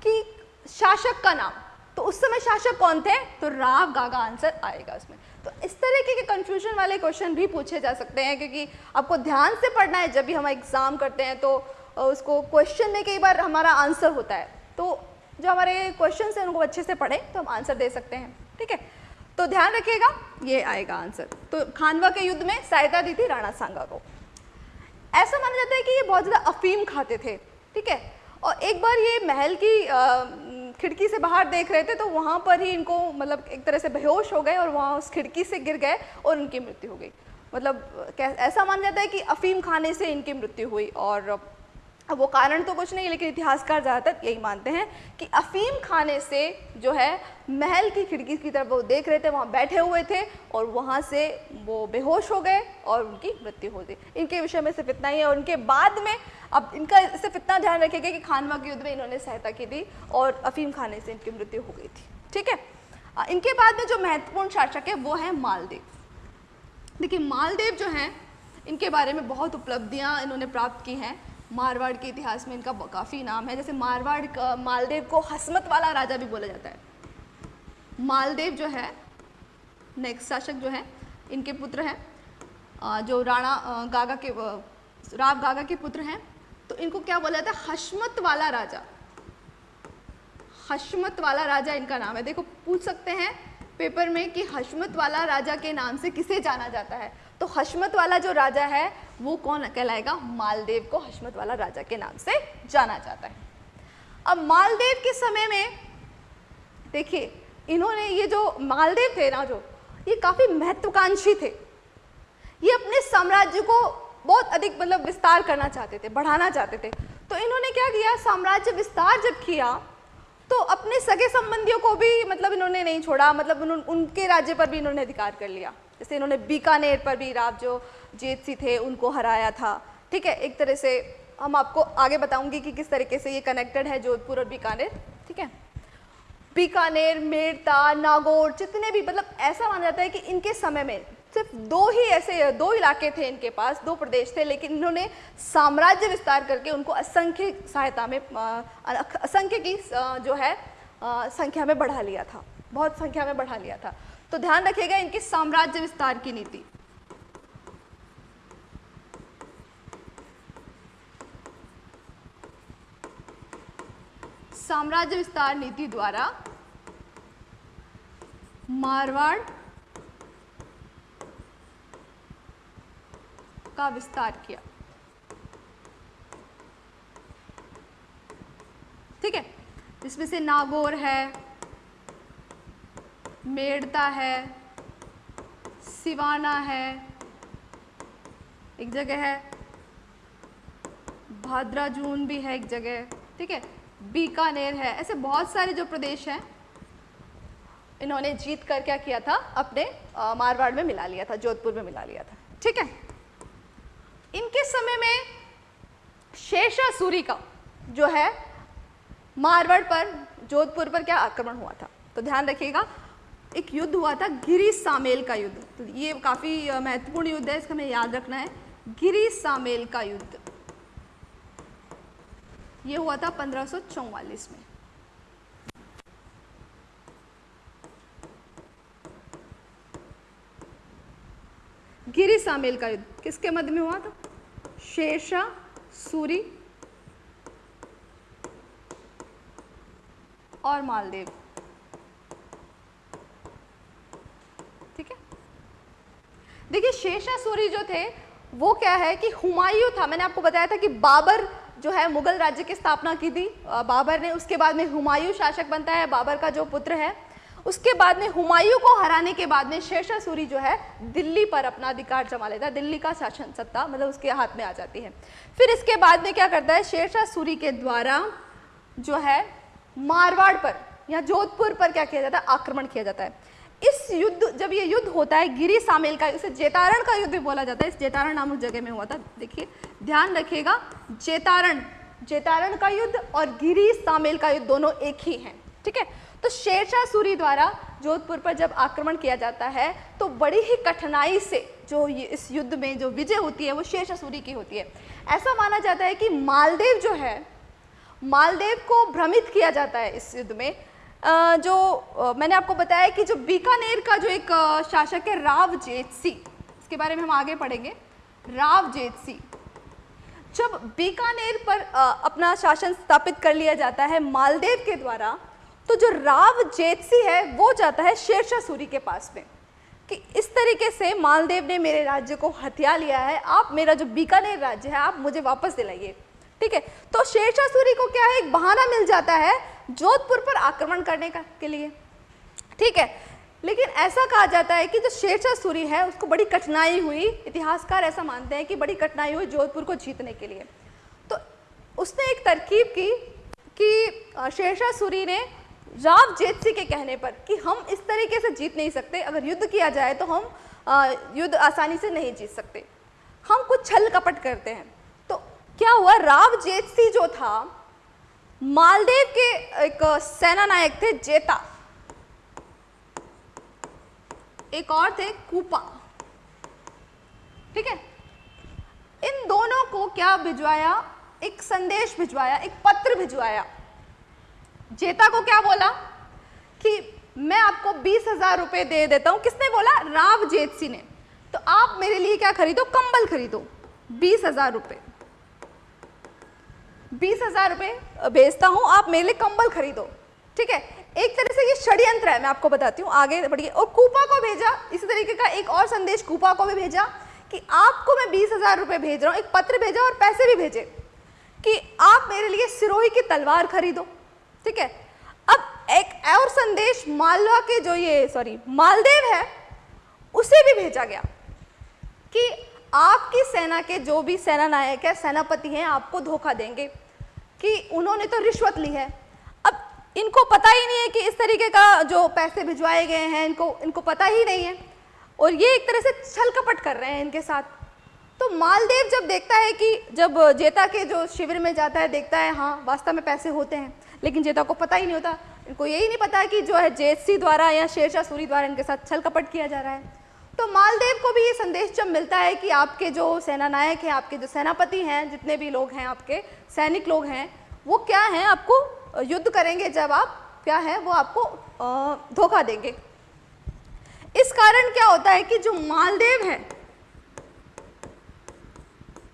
कि शासक का नाम। तो उस समय शासक कौन थे? तो राव, गागा आंसर आएगा उसमें। तो इस तरीके के कंफ्यूजन वाले क्वेश्चन भी पूछे जा सकते हैं, क्योंकि आपको ध्यान से पढ़ना है, जब भी हम एग्ज़ाम करते हैं तो उसको क्वेश्चन में कई बार हमारा आंसर होता है। तो जो हमारे क्वेश्चन है, उनको अच्छे से पढ़ें तो हम आंसर दे सकते हैं, ठीक है? तो ध्यान रखिएगा, ये आएगा आंसर तो खानवा के युद्ध में सहायता दी थी राणा सांगा को। ऐसा माना जाता है कि ये बहुत ज़्यादा अफीम खाते थे, ठीक है? और एक बार ये महल की खिड़की से बाहर देख रहे थे तो वहाँ पर ही इनको मतलब एक तरह से बेहोश हो गए और वहाँ उस खिड़की से गिर गए और उनकी मृत्यु हो गई। मतलब ऐसा माना जाता है कि अफीम खाने से इनकी मृत्यु हुई और अब वो कारण तो कुछ नहीं, लेकिन इतिहासकार ज़्यादातर यही मानते हैं कि अफीम खाने से जो है, महल की खिड़की की तरफ़ वो देख रहे थे, वहाँ बैठे हुए थे और वहाँ से वो बेहोश हो गए और उनकी मृत्यु हो गई। इनके विषय में सिर्फ़ इतना ही है और उनके बाद में अब इनका सिर्फ़ इतना ध्यान रखेगा कि खानवा के युद्ध में इन्होंने सहायता की थी और अफीम खाने से इनकी मृत्यु हो गई थी। ठीक है? इनके बाद में जो महत्वपूर्ण शासक है, वो है मालदेव। देखिए, मालदेव जो हैं, इनके बारे में बहुत उपलब्धियाँ इन्होंने प्राप्त की हैं। मारवाड़ के इतिहास में इनका काफ़ी नाम है। जैसे मारवाड़ का मालदेव को हसमत वाला राजा भी बोला जाता है। मालदेव जो है नेक्स्ट शासक जो है, इनके पुत्र हैं। जो राणा गागा के राव गागा के पुत्र हैं। तो इनको क्या बोला जाता है? हसमत वाला राजा। हसमत वाला राजा इनका नाम है। देखो, पूछ सकते हैं पेपर में कि हसमत वाला राजा के नाम से किसे जाना जाता है? तो हशमत वाला जो राजा है वो कौन कहलाएगा? मालदेव को हशमत वाला राजा के नाम से जाना जाता है। अब मालदेव के समय में देखिए इन्होंने ये जो मालदेव थे ना जो ये काफ़ी महत्वाकांक्षी थे। ये अपने साम्राज्य को बहुत अधिक मतलब विस्तार करना चाहते थे बढ़ाना चाहते थे। तो इन्होंने क्या किया? साम्राज्य विस्तार जब किया तो अपने सगे संबंधियों को भी मतलब इन्होंने नहीं छोड़ा मतलब उन, उनके राज्य पर भी इन्होंने अधिकार कर लिया। जैसे इन्होंने बीकानेर पर भी राव जो जेत सी थे, उनको हराया था। ठीक है, एक तरह से हम आपको आगे बताऊँगी कि किस तरीके से ये कनेक्टेड है जोधपुर और बीकानेर। ठीक है? बीकानेर मेड़ता नागौर, जितने भी मतलब ऐसा माना जाता है कि इनके समय में सिर्फ़ दो ही ऐसे, दो इलाके थे इनके पास, दो प्रदेश थे, लेकिन इन्होंने साम्राज्य विस्तार करके उनको असंख्य सहायता में असंख्य की जो है संख्या में बढ़ा लिया था। बहुत संख्या में बढ़ा लिया था। तो ध्यान रखिएगा इनकी साम्राज्य विस्तार की नीति। साम्राज्य विस्तार नीति द्वारा मारवाड़ का विस्तार किया। ठीक है? इसमें से नागौर है मेड़ता है, सिवाना है, एक जगह है, भाद्राजून भी है एक जगह, ठीक है, बीकानेर है, ऐसे बहुत सारे जो प्रदेश हैं, इन्होंने जीत कर क्या किया था, अपने मारवाड़ में मिला लिया था, जोधपुर में मिला लिया था, ठीक है? इनके समय में शेषासुरी का जो है, मारवाड़ पर, जोधपुर पर क्या आक्रमण हुआ था तो ध्यान रखिएगा एक युद्ध हुआ था गिरी सामेल का युद्ध। तो ये काफ़ी महत्वपूर्ण युद्ध है, इसका हमें याद रखना है। गिरी सामेल का युद्ध। ये हुआ था पंद्रह में। गिरी सामेल का युद्ध। किसके मध्य में हुआ था? शेरशाह, सूरी और मालदेव ठीक है देखिए शेरशाह सूरी जो थे, वो क्या है कि हुमायूं था। मैंने आपको बताया था कि बाबर जो है, मुगल राज्य की स्थापना की थी। बाबर ने, उसके बाद में हुमायूं शासक बनता है, बाबर का जो पुत्र है। उसके बाद में हुमायूं को हराने के बाद में शेरशाह सूरी जो है, दिल्ली पर अपना अधिकार जमा लेता है। दिल्ली का शासन सत्ता मतलब उसके हाथ में आ जाती है। फिर इसके बाद में क्या करता है शेरशाह सूरी के द्वारा जो है, मारवाड़ पर, या जोधपुर पर क्या किया जाता है, आक्रमण किया जाता है। इस युद्ध, जब ये युद्ध होता है, गिरी सामेल का, इसे जेतारण का युद्ध भी बोला जाता है। इस जेतारण नामक जगह में हुआ था। देखिए, ध्यान रखिएगा, जेतारण जेतारण का युद्ध और गिरी सामेल का युद्ध दोनों एक ही हैं, ठीक है? तो शेरशाह सूरी द्वारा जोधपुर पर जब आक्रमण किया जाता है तो बड़ी ही कठिनाई से जो इस युद्ध में जो विजय होती है, वो शेरशाह सूरी की होती है। ऐसा माना जाता है कि मालदेव जो है, मालदेव को भ्रमित किया जाता है इस युद्ध में जो मैंने आपको बताया कि जो बीकानेर का जो एक शासक है राव जेतसी इसके बारे में हम आगे पढ़ेंगे। राव जेतसी जब बीकानेर पर अपना शासन स्थापित कर लिया जाता है मालदेव के द्वारा तो जो राव जेत जेतसी है, वो जाता है शेरशाह सूरी के पास में कि इस तरीके से मालदेव ने मेरे राज्य को हथिया लिया है, आप मेरा जो बीकानेर राज्य है, आप मुझे वापस दिलाइए। ठीक है? तो शेरशाह सूरी को क्या है एक बहाना मिल जाता है जोधपुर पर आक्रमण करने का, के लिए? ठीक है? लेकिन ऐसा कहा जाता है कि जो शेरशाह सूरी है, उसको बड़ी कठिनाई हुई। इतिहासकार ऐसा मानते हैं कि बड़ी कठिनाई हुई जोधपुर को जीतने के लिए। तो उसने एक तरकीब की कि शेरशाह सूरी ने राव जेतसी के कहने पर कि हम इस तरीके से जीत नहीं सकते। अगर युद्ध किया जाए तो हम युद्ध आसानी से नहीं जीत सकते। हम कुछ छल कपट करते हैं। क्या हुआ? राव जेतसी जो था, मालदेव के एक सेना नायक थे जेता। एक और थे कूपा। ठीक है? इन दोनों को क्या भिजवाया? एक संदेश भिजवाया, एक पत्र भिजवाया। जेता को क्या बोला? कि मैं आपको बीस हज़ार रुपए दे देता हूँ। किसने बोला? राव जेतसी ने। तो आप मेरे लिए क्या खरीदो? कंबल खरीदो। बीस हज़ार रुपए। बीस हज़ार रुपए भेजता हूँ, आप मेरे लिए कंबल खरीदो। ठीक है? एक तरह से ये षड्यंत्र है, मैं आपको बताती हूँ, आगे बढ़िए। और कूपा को भेजा, इसी तरीके का एक और संदेश, कूपा को भी भेजा, कि आपको मैं बीस हज़ार रुपये भेज रहा हूँ, एक पत्र भेजा और पैसे भी भेजे, कि आप मेरे लिए सिरोही की तलवार खरीदो। ठीक है? अब एक और संदेश, मालवा के जो ये सॉरी मालदेव है, उसे भी भेजा गया, कि आपकी सेना के जो भी सेना नायक है, सेनापति हैं, आपको धोखा देंगे कि उन्होंने तो रिश्वत ली है। अब इनको पता ही नहीं है कि इस तरीके का जो पैसे भिजवाए गए हैं, इनको इनको पता ही नहीं है। और ये एक तरह से छल कपट कर रहे हैं इनके साथ। तो मालदेव जब देखता है कि, जब जेता के जो शिविर में जाता है, देखता है हाँ वास्तव में पैसे होते हैं, लेकिन जेता को पता ही नहीं होता। इनको यही नहीं पता कि जो है जेतसी द्वारा या शेरशाह सूरी द्वारा इनके साथ छल कपट किया जा रहा है। तो मालदेव को भी ये संदेश जब मिलता है कि आपके जो सेना नायक हैं, आपके जो सेनापति हैं, जितने भी लोग हैं, आपके सैनिक लोग हैं, वो क्या हैं आपको युद्ध करेंगे जब आप, क्या है, वो आपको धोखा देंगे। इस कारण क्या होता है कि जो मालदेव है,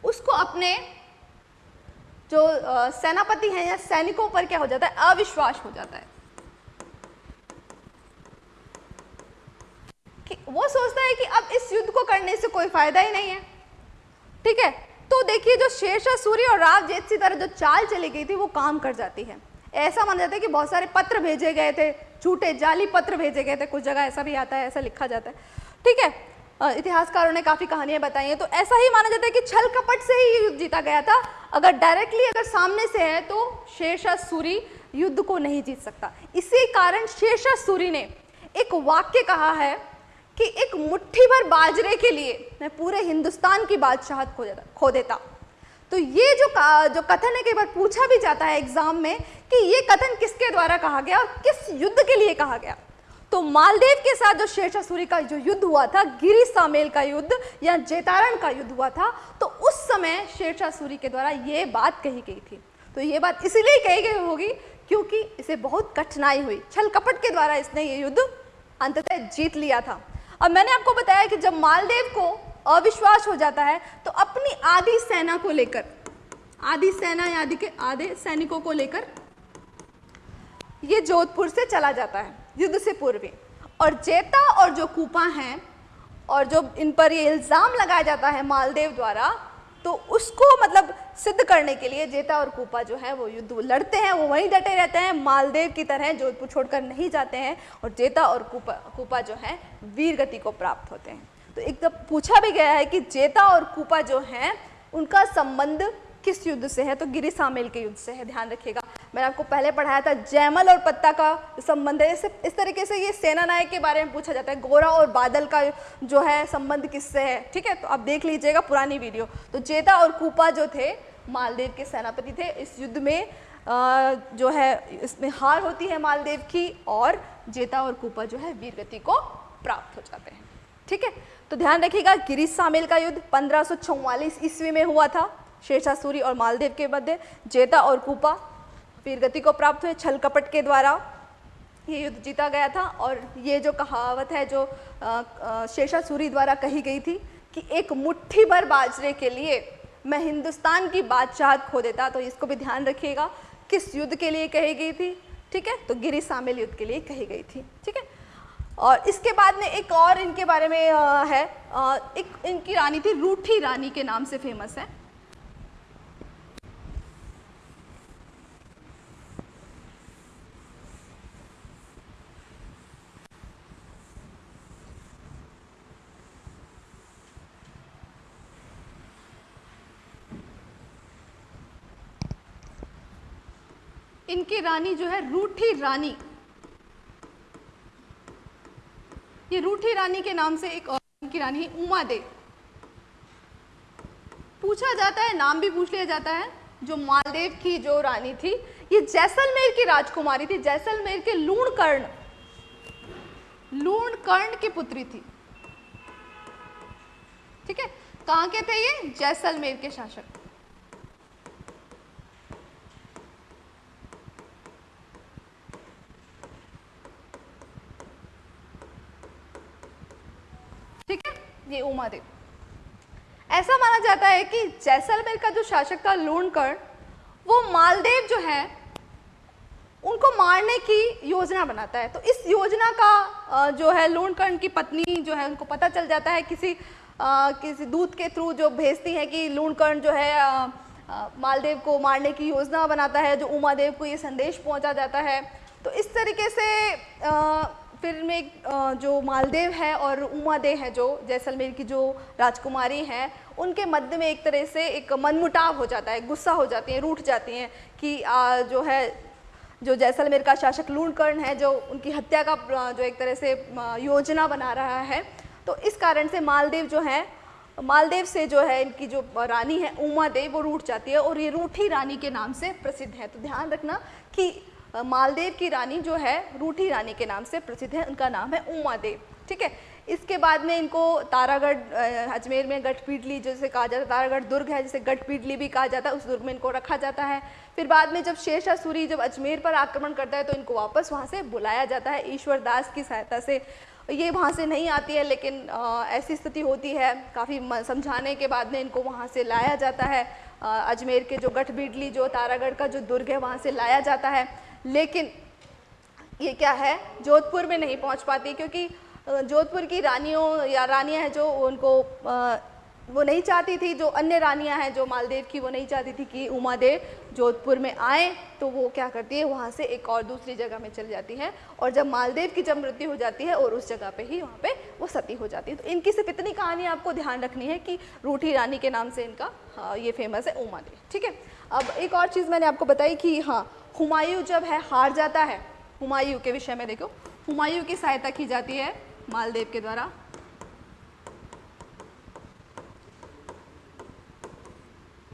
उसको अपने जो सेनापति हैं या सैनिकों पर क्या हो जाता है, अविश्वास हो जाता है। कि वो सोचता है कि अब इस युद्ध को करने से कोई फ़ायदा ही नहीं है। ठीक है? तो देखिए, जो शेरशाह सूर्य और राव जेतसी तरह जो चाल चली गई थी, वो काम कर जाती है। ऐसा माना जाता है कि बहुत सारे पत्र भेजे गए थे, झूठे जाली पत्र भेजे गए थे। कुछ जगह ऐसा भी आता है, ऐसा लिखा जाता है। ठीक है? इतिहासकारों ने काफ़ी कहानियाँ बताई हैं। तो ऐसा ही माना जाता है कि छल कपट से ही युद्ध जीता गया था। अगर डायरेक्टली अगर सामने से है तो शेरशाह, सूरी युद्ध को नहीं जीत सकता। इसी कारण शेरशाह, सूरी ने एक वाक्य कहा है कि एक मुट्ठी भर बाजरे के लिए मैं पूरे हिंदुस्तान की बादशाहत खो देता खो देता। तो ये जो जो कथन है, कई बार पूछा भी जाता है एग्ज़ाम में कि ये कथन किसके द्वारा कहा गया और किस युद्ध के लिए कहा गया। तो मालदेव के साथ जो शेरशाह सूरी का जो युद्ध हुआ था, गिरी सामेल का युद्ध या जेतारण का युद्ध हुआ था तो उस समय शेरशाह सूरी के द्वारा ये बात कही गई थी। तो ये बात इसीलिए कही गई होगी क्योंकि इसे बहुत कठिनाई हुई। छल कपट के द्वारा इसने ये युद्ध अंततः जीत लिया था। अब मैंने आपको बताया कि जब मालदेव को अविश्वास हो जाता है तो अपनी आधी सेना को लेकर आधी सेना या आदि के आधे सैनिकों को लेकर ये जोधपुर से चला जाता है, युद्ध से पूर्व। और जेता और जो कूपा हैं, और जो इन पर ये इल्ज़ाम लगाया जाता है मालदेव द्वारा तो उसको मतलब सिद्ध करने के लिए जेता और कूपा जो है वो युद्ध लड़ते हैं, वो वहीं डटे रहते हैं, मालदेव की तरह जोधपुर छोड़कर नहीं जाते हैं और जेता और कूपा कूपा जो है वीर गति को प्राप्त होते हैं। तो एक तो पूछा भी गया है कि जेता और कूपा जो हैं, उनका संबंध किस युद्ध से है? तो गिरी सामेल के युद्ध से है ध्यान रखिएगा। मैंने आपको पहले पढ़ाया था जैमल और पत्ता का संबंध है। इस, इस तरीके से ये सेना नायक के बारे में पूछा जाता है। गोरा और बादल का जो है संबंध किससे है? ठीक है तो आप देख लीजिएगा पुरानी वीडियो। तो चेता और कूपा जो थे मालदेव के सेनापति थे। इस युद्ध में आ, जो है इसमें हार होती है मालदेव की और जेता और कूपा जो है वीरगति को प्राप्त हो जाते हैं। ठीक है तो ध्यान रखिएगा गिरीश सामेल का युद्ध पंद्रह ईस्वी में हुआ था। शेरशाह सूरी और मालदेव के मध्य जेता और कूपा वीरगति को प्राप्त हुए छल कपट के द्वारा ये युद्ध जीता गया था और ये जो कहावत है जो शेरशाह सूरी द्वारा कही गई थी कि एक मुट्ठी भर बाजरे के लिए मैं हिंदुस्तान की बादशाहत खो देता तो इसको भी ध्यान रखिएगा, किस युद्ध के लिए कही गई थी, ठीक है? तो गिरी शामिल युद्ध के लिए कही गई थी, ठीक है? और इसके बाद में एक और इनके बारे में है एक इनकी रानी थी रूठी रानी के नाम से फ़ेमस है। इनकी रानी जो है रूठी रानी। ये रूठी रानी के नाम से एक और इनकी रानी उमा दे। पूछा जाता है, नाम भी पूछ लिया जाता है, जो मालदेव की जो रानी थी, ये जैसलमेर की राजकुमारी थी, जैसलमेर के लूण कर्ण लूण कर्ण की पुत्री थी। ठीक है? कहाँ के थे ये? जैसलमेर के शासक। ये उमादेव ऐसा माना जाता है कि जैसलमेर का जो शासक था लोणकर्ण वो मालदेव जो है उनको मारने की योजना बनाता है। तो इस योजना का जो है लोणकर्ण की पत्नी जो है उनको पता चल जाता है किसी आ, किसी दूत के थ्रू जो भेजती है कि लोणकर्ण जो है आ, आ, मालदेव को मारने की योजना बनाता है जो उमादेव को ये संदेश पहुँचा जाता है। तो इस तरीके से फिर में जो मालदेव है और उमा दे है, जो जैसलमेर की जो राजकुमारी हैं, उनके मध्य में एक तरह से एक मनमुटाव हो जाता है, गुस्सा हो जाती है, रूठ जाती हैं कि जो है, जो जैसलमेर का शासक लूणकर्ण है, जो उनकी हत्या का जो एक तरह से योजना बना रहा है। तो इस कारण से मालदेव जो है, मालदेव से जो है, इनकी जो रानी है उमा देव वो रूठ जाती है और ये रूठी रानी के नाम से प्रसिद्ध है। तो ध्यान रखना कि मालदेव की रानी जो है रूठी रानी के नाम से प्रसिद्ध है। उनका नाम है उमा देव ठीक है? इसके बाद में इनको तारागढ़ अजमेर में गठपीटली जैसे कहा जाता है तारागढ़ दुर्ग है जिसे गठपीटली भी कहा जाता है उस दुर्ग में इनको रखा जाता है। फिर बाद में जब शेषा सूरी जब अजमेर पर आक्रमण करता है तो इनको वापस वहाँ से बुलाया जाता है। ईश्वर दास की सहायता से। ये वहाँ से नहीं आती है लेकिन आ, ऐसी स्थिति होती है। काफ़ी समझाने के बाद में इनको वहाँ से लाया जाता है। अजमेर के जो गठबीडली जो तारागढ़ का जो दुर्ग है वहाँ से लाया जाता है। लेकिन ये क्या है? जोधपुर में नहीं पहुँच पाती क्योंकि जोधपुर की रानियों या रानियाँ हैं जो उनको वो नहीं चाहती थी जो अन्य रानियाँ हैं जो मालदेव की वो नहीं चाहती थी कि उमा देव जोधपुर में आए तो वो क्या करती है? वहाँ से एक और दूसरी जगह में चल जाती है और जब मालदेव की जब मृत्यु हो जाती है और उस जगह पे ही वहाँ पे वो सती हो जाती है। तो इनकी सिर्फ़ इतनी कहानी आपको ध्यान रखनी है कि रूठी रानी के नाम से इनका हाँ, ये फ़ेमस है उमा देव ठीक है? अब एक और चीज़ मैंने आपको बताई कि हाँ हुमायूं जब है, हार जाता है, हुमायूं के विषय में देखो, हुमायूं की सहायता की जाती है मालदेव के द्वारा।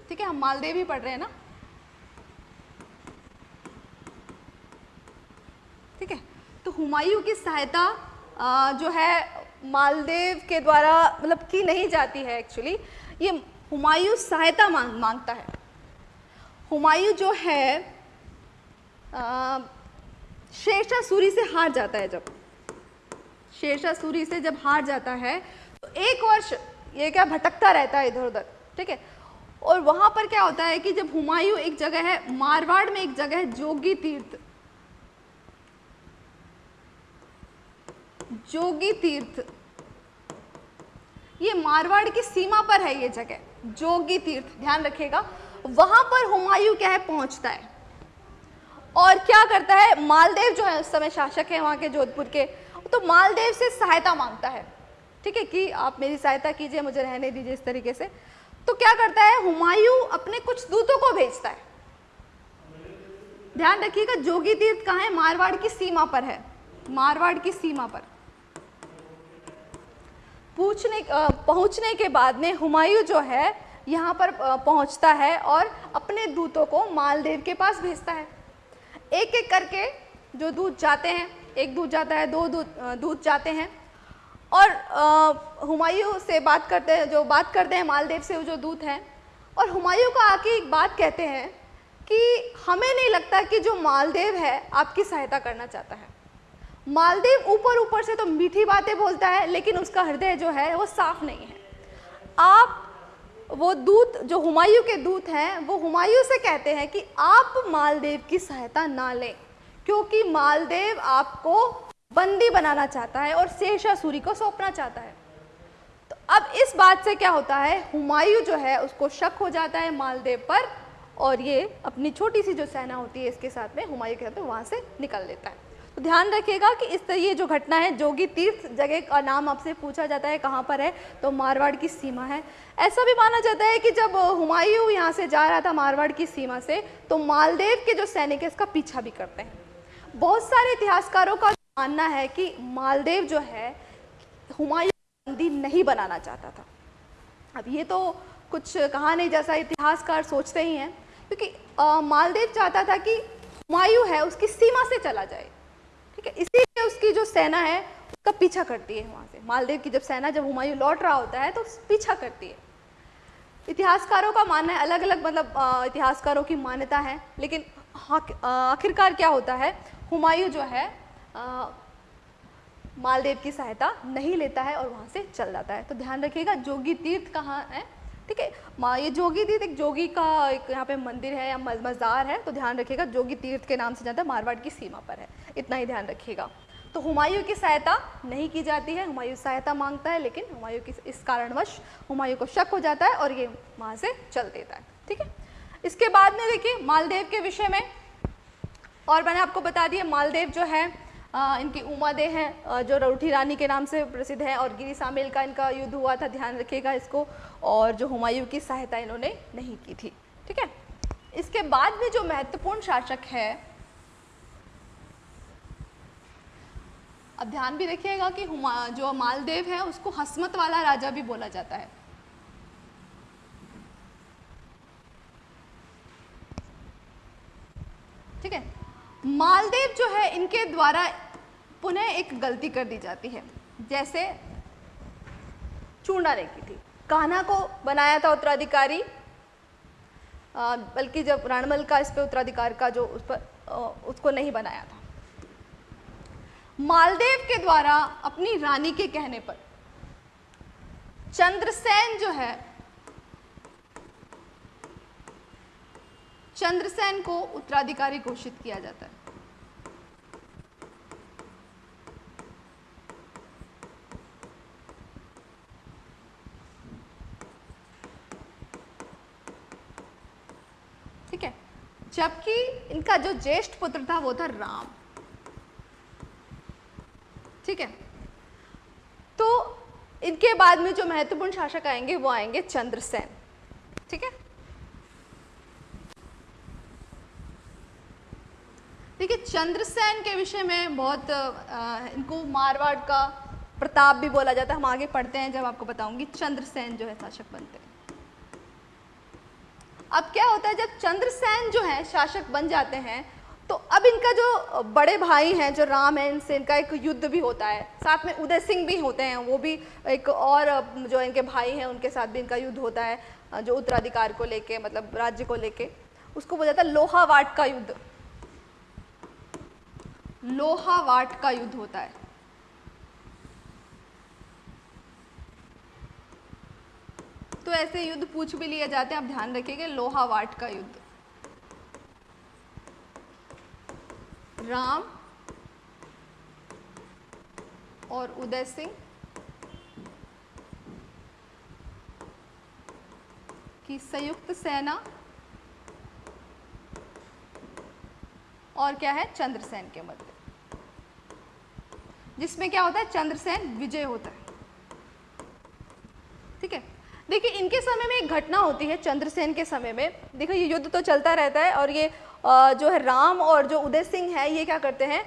ठीक है, हम मालदेव ही पढ़ रहे हैं ना? ठीक है तो हुमायूं की सहायता जो है, मालदेव के द्वारा मतलब की नहीं जाती है एक्चुअली ये हुमायूं सहायता मांग, माँगता है। हुमायूं जो है शेरशाह सूरी से हार जाता है जब। शेरशाह सूरी से जब हार जाता है तो एक वर्ष ये क्या भटकता रहता है इधर उधर, ठीक है? और वहाँ पर क्या होता है कि जब हुमायूं एक जगह है, मारवाड़ में एक जगह है, जोगी तीर्थ। जोगी तीर्थ। ये मारवाड़ की सीमा पर है ये जगह, जोगी तीर्थ, ध्यान रखिएगा। वहाँ पर हुमायूं क्या है, पहुँचता है। और क्या करता है? मालदेव जो है, उस समय शासक है वहाँ के जोधपुर के। तो मालदेव से सहायता माँगता है। ठीक है कि आप मेरी सहायता कीजिए, मुझे रहने दीजिए इस तरीके से। तो क्या करता है? हुमायूं अपने कुछ दूतों को भेजता है। ध्यान रखिएगा, जोगी तीर्थ कहाँ है? मारवाड़ की सीमा पर है। मारवाड़ की सीमा पर। पूछने पहुँचने के बाद में हुमायूं जो है, यहाँ पर पहुँचता है और अपने दूतों को मालदेव के पास भेजता है। एक एक करके जो दूध जाते हैं, एक दूध जाता है, दो दूध जाते हैं। और हुमायूं से बात करते हैं, जो बात करते हैं, मालदेव से वो जो दूत हैं, और हुमायूं को आके एक बात कहते हैं कि हमें नहीं लगता कि जो मालदेव है, आपकी सहायता करना चाहता है। मालदेव ऊपर ऊपर से तो मीठी बातें बोलता है, लेकिन उसका हृदय जो है, वो साफ़ नहीं है। आप वो दूत, जो हुमायूं के दूत हैं, वो हुमायूं से कहते हैं कि आप मालदेव की सहायता ना लें, क्योंकि मालदेव आपको बंदी बनाना चाहता है और शेषासुरी को सौंपना चाहता है। तो अब इस बात से क्या होता है? हुमायूं जो है, उसको शक हो जाता है मालदेव पर, और ये अपनी छोटी सी जो सेना होती है, इसके साथ में हुमायूं के साथ में वहाँ से निकल लेता है। तो ध्यान रखिएगा कि इस तरह ये जो घटना है, जोगी तीर्थ जगह का नाम आपसे पूछा जाता है, कहाँ पर है तो मारवाड़ की सीमा है। ऐसा भी माना जाता है कि जब हुमायूं यहाँ से जा रहा था मारवाड़ की सीमा से तो मालदेव के जो सैनिक है, इसका पीछा भी करते हैं। बहुत सारे इतिहासकारों का मानना है कि मालदेव जो है, हुमायूं बंदी नहीं बनाना चाहता था। अब ये तो कुछ कहा नहीं जैसा इतिहासकार सोचते ही हैं, क्योंकि मालदेव चाहता था कि हुमायूं है, उसकी सीमा से चला जाए। ठीक है? इसीलिए उसकी जो सेना है, उसका पीछा करती है वहाँ से। मालदेव की जब सेना, जब हुमायूं लौट रहा होता है तो पीछा करती है। इतिहासकारों का मानना है अलग अलग मतलब इतिहासकारों की मान्यता है, लेकिन आखिरकार क्या होता है? हुमायूं जो है मालदेव की सहायता नहीं लेता है और वहाँ से चल जाता है। तो ध्यान रखिएगा, जोगी तीर्थ कहाँ है? ठीक है? ये जोगी तीर्थ, एक जोगी का एक यहाँ पे मंदिर है या मज़ार है तो ध्यान रखिएगा, जोगी तीर्थ के नाम से जानता है मारवाड़ की सीमा पर है, इतना ही ध्यान रखिएगा। तो हुमायूं की सहायता नहीं की जाती है, हुमायूं सहायता माँगता है, लेकिन हुमायूं की इस कारणवश हुमायूं को शक हो जाता है और ये वहाँ से चल देता है, ठीक है? इसके बाद में देखिए, मालदेव के विषय में और मैंने आपको बता दिया, मालदेव जो है आ, इनकी उमादे हैं जो रउठी रानी के नाम से प्रसिद्ध है और गिरी सामेल का इनका युद्ध हुआ था ध्यान रखिएगा इसको और जो हुमायूं की सहायता इन्होंने नहीं की थी ठीक है? इसके बाद में जो महत्वपूर्ण शासक है अब ध्यान भी रखिएगा कि जो मालदेव है उसको हसमत वाला राजा भी बोला जाता है ठीक है मालदेव जो है, इनके द्वारा पुनः एक गलती कर दी जाती है। जैसे चूड़ा नहीं की थी। कान्हा को बनाया था उत्तराधिकारी बल्कि जब रणमल का इस पर उत्तराधिकार का जो उस पर उसको नहीं बनाया था। मालदेव के द्वारा अपनी रानी के कहने पर चंद्रसेन जो है, चंद्रसेन को उत्तराधिकारी घोषित किया जाता है ठीक है जबकि इनका जो ज्येष्ठ पुत्र था वो था राम। ठीक है? तो इनके बाद में जो महत्वपूर्ण शासक आएँगे वो आएँगे चंद्रसेन। ठीक है? देखिए चंद्रसेन के विषय में बहुत आ, इनको मारवाड़ का प्रताप भी बोला जाता है। हम आगे पढ़ते हैं जब आपको बताऊँगी चंद्रसेन जो है शासक बनते हैं। अब क्या होता है, जब चंद्रसेन जो है, शासक बन जाते हैं तो अब इनका जो बड़े भाई हैं, जो राम है, इनसे इनका एक युद्ध भी होता है। साथ में उदय सिंह भी होते हैं, वो भी एक और जो इनके भाई हैं, उनके साथ भी इनका युद्ध होता है, जो उत्तराधिकार को लेके मतलब राज्य को लेके। उसको बोला जाता है लोहावाट का युद्ध। लोहावाट का युद्ध होता है। तो ऐसे युद्ध पूछ भी लिए जाते हैं, आप ध्यान रखिएगा लोहावाट का युद्ध। राम और उदय सिंह की संयुक्त सेना और क्या है? चंद्रसेन के मध्य। जिसमें क्या होता है? चंद्रसेन विजय होता है। देखिए, इनके समय में एक घटना होती है, चंद्रसेन के समय में। देखो, ये युद्ध तो चलता रहता है और ये जो है राम और जो उदय सिंह है, ये क्या करते हैं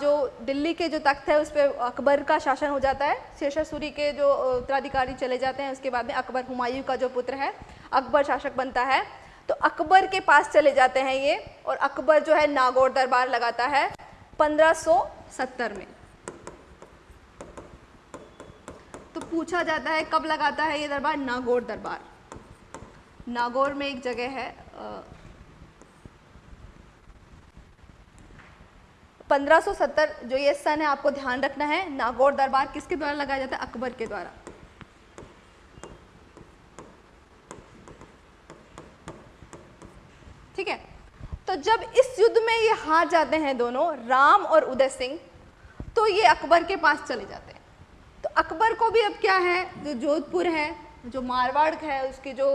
जो दिल्ली के जो तख्त है, उस पर अकबर का शासन हो जाता है। शेषासुरी के जो उत्तराधिकारी चले जाते हैं, उसके बाद में अकबर हुमायूं का जो पुत्र है, अकबर शासक बनता है। तो अकबर के पास चले जाते हैं ये, और अकबर जो है नागौर दरबार लगाता है 1570 में। पूछा जाता है कब लगाता है ये दरबार? नागौर दरबार। नागौर में एक जगह है पंद्रह सौ सत्तर, जो ये सन है, आपको ध्यान रखना है, नागौर दरबार किसके द्वारा लगाया जाता है? अकबर के द्वारा। ठीक है? तो जब इस युद्ध में ये हार जाते हैं दोनों, राम और उदय सिंह तो ये अकबर के पास चले जाते हैं। तो अकबर को भी अब क्या है? जो जोधपुर है, जो मारवाड़ है, उसकी जो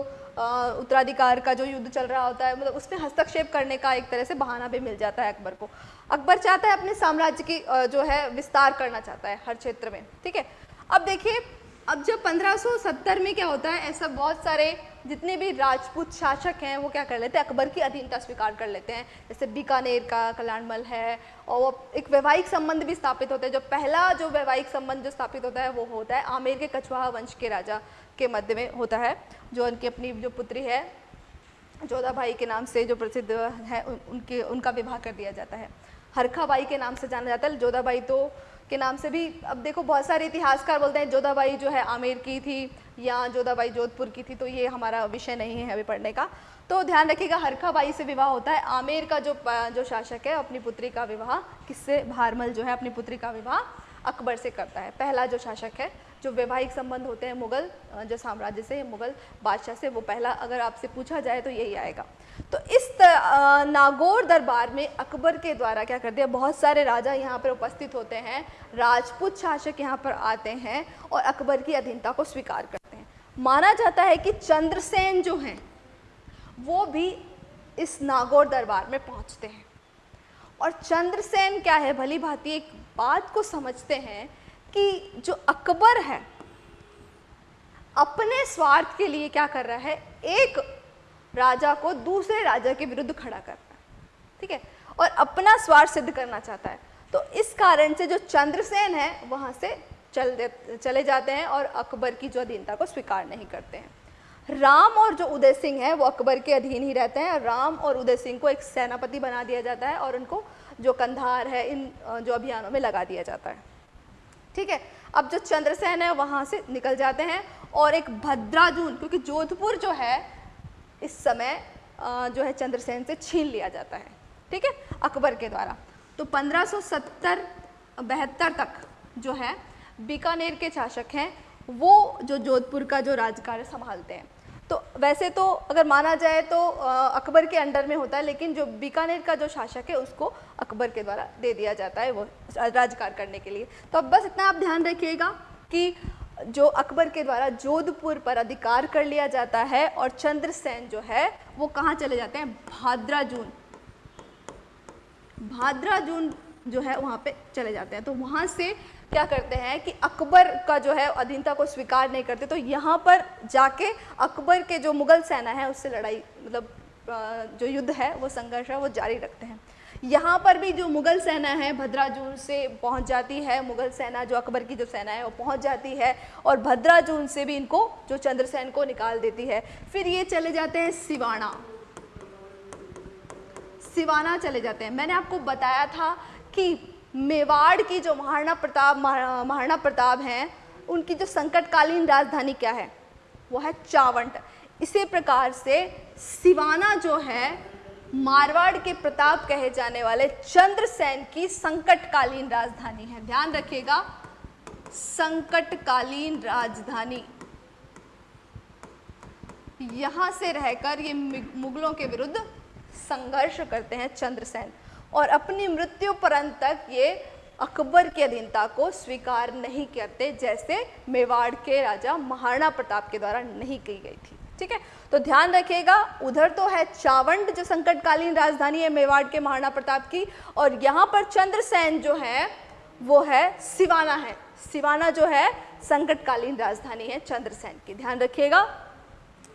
उत्तराधिकार का जो युद्ध चल रहा होता है मतलब उसमें हस्तक्षेप करने का एक तरह से बहाना भी मिल जाता है अकबर को। अकबर चाहता है अपने साम्राज्य की जो है, विस्तार करना चाहता है हर क्षेत्र में, ठीक है? अब देखिए अब जब 1570 में क्या होता है, ऐसा बहुत सारे जितने भी राजपूत शासक हैं, वो क्या कर लेते हैं, अकबर की अधीनता स्वीकार कर लेते हैं। जैसे बीकानेर का कल्याणमल है, और वो एक वैवाहिक संबंध भी स्थापित होते हैं। जो पहला जो वैवाहिक संबंध जो स्थापित होता है, वो होता है आमेर के कछवाहा वंश के राजा के मध्य में होता है, जो उनकी अपनी जो पुत्री है, जोधा भाई के नाम से जो प्रसिद्ध है उनके, उनका विवाह कर दिया जाता है। हरखा बाई के नाम से जाना जाता है, जोधाबाई तो के नाम से भी। अब देखो, बहुत सारे इतिहासकार बोलते हैं, जोधाबाई जो है आमेर की थी या जोधाबाई जोधपुर की थी तो ये हमारा विषय नहीं है अभी पढ़ने का। तो ध्यान रखिएगा हरखा बाई से विवाह होता है। आमेर का जो जो शासक है, अपनी पुत्री का विवाह, किससे? भारमल जो है अपनी पुत्री का विवाह अकबर से करता है, पहला जो शासक है। जो वैवाहिक संबंध होते हैं मुगल जो साम्राज्य से मुगल बादशाह से, वो पहला अगर आपसे पूछा जाए तो यही आएगा। तो इस नागौर दरबार में अकबर के द्वारा क्या कर दिया, बहुत सारे राजा यहाँ पर उपस्थित होते हैं, राजपूत शासक यहाँ पर आते हैं और अकबर की अधीनता को स्वीकार करते हैं। माना जाता है कि चंद्रसेन जो हैं, वो भी इस नागौर दरबार में पहुँचते हैं। और चंद्रसेन क्या है, भली भांति एक बात को समझते हैं कि जो अकबर है, अपने स्वार्थ के लिए क्या कर रहा है? एक राजा को दूसरे राजा के विरुद्ध खड़ा करना है, ठीक है? और अपना स्वार्थ सिद्ध करना चाहता है। तो इस कारण से जो चंद्रसेन है, वहाँ से चल दे, चले जाते हैं और अकबर की जो अधीनता को स्वीकार नहीं करते हैं। राम और जो उदय सिंह है, वो अकबर के अधीन ही रहते हैं। राम और उदय सिंह को एक सेनापति बना दिया जाता है और उनको जो कंधार है, इन, जो अभियानों में लगा दिया जाता है। ठीक है? अब जो चंद्रसेन है, वहाँ से निकल जाते हैं और एक भद्राजून, क्योंकि जोधपुर जो है, इस समय जो है चंद्रसेन से छीन लिया जाता है, ठीक है? अकबर के द्वारा। तो 1570 बहत्तर तक जो है, बीकानेर के शासक हैं, वो जो जोधपुर का जो राजकार्य संभालते हैं। तो वैसे तो अगर माना जाए तो अकबर के अंडर में होता है, लेकिन जो बीकानेर का जो शासक है, उसको अकबर के द्वारा दे दिया जाता है वो राजकार करने के लिए। तो अब बस इतना आप ध्यान रखिएगा कि जो अकबर के द्वारा जोधपुर पर अधिकार कर लिया जाता है और चंद्रसेन जो है, वो कहाँ चले जाते हैं? भाद्राजून भाद्राजून जो है, वहाँ पे चले जाते हैं। तो वहाँ से क्या करते हैं कि अकबर का जो है, अधीनता को स्वीकार नहीं करते। तो यहाँ पर जाके अकबर के जो मुगल सेना है, उससे लड़ाई मतलब जो युद्ध है, वो संघर्ष है, वो जारी रखते हैं। यहाँ पर भी जो मुगल सेना है, भद्राजून से पहुँच जाती है। मुगल सेना, जो अकबर की जो सेना है, वो पहुँच जाती है और भद्राजून से भी इनको, जो चंद्रसेन को निकाल देती है। फिर ये चले जाते हैं सिवाना। सिवाना चले जाते हैं। मैंने आपको बताया था कि मेवाड़ की जो महाराणा प्रताप महाराणा प्रताप हैं, उनकी जो संकटकालीन राजधानी क्या है? वो है चावंट। इसी प्रकार से सिवाना जो है मारवाड़ के प्रताप कहे जाने वाले चंद्रसेन की संकटकालीन राजधानी है। ध्यान रखिएगा, संकटकालीन राजधानी। यहाँ से रहकर ये मुगलों के विरुद्ध संघर्ष करते हैं चंद्रसेन। और अपनी मृत्यु परंत तक ये अकबर की अधीनता को स्वीकार नहीं करते, जैसे मेवाड़ के राजा महाराणा प्रताप के द्वारा नहीं की गई थी। ठीक है? तो ध्यान रखिएगा, उधर तो है चावंड जो संकटकालीन राजधानी है मेवाड़ के महाराणा प्रताप की, और यहाँ पर चंद्रसेन जो है, वो है सिवाना है। सिवाना जो है संकटकालीन राजधानी है चंद्रसेन की। ध्यान रखिएगा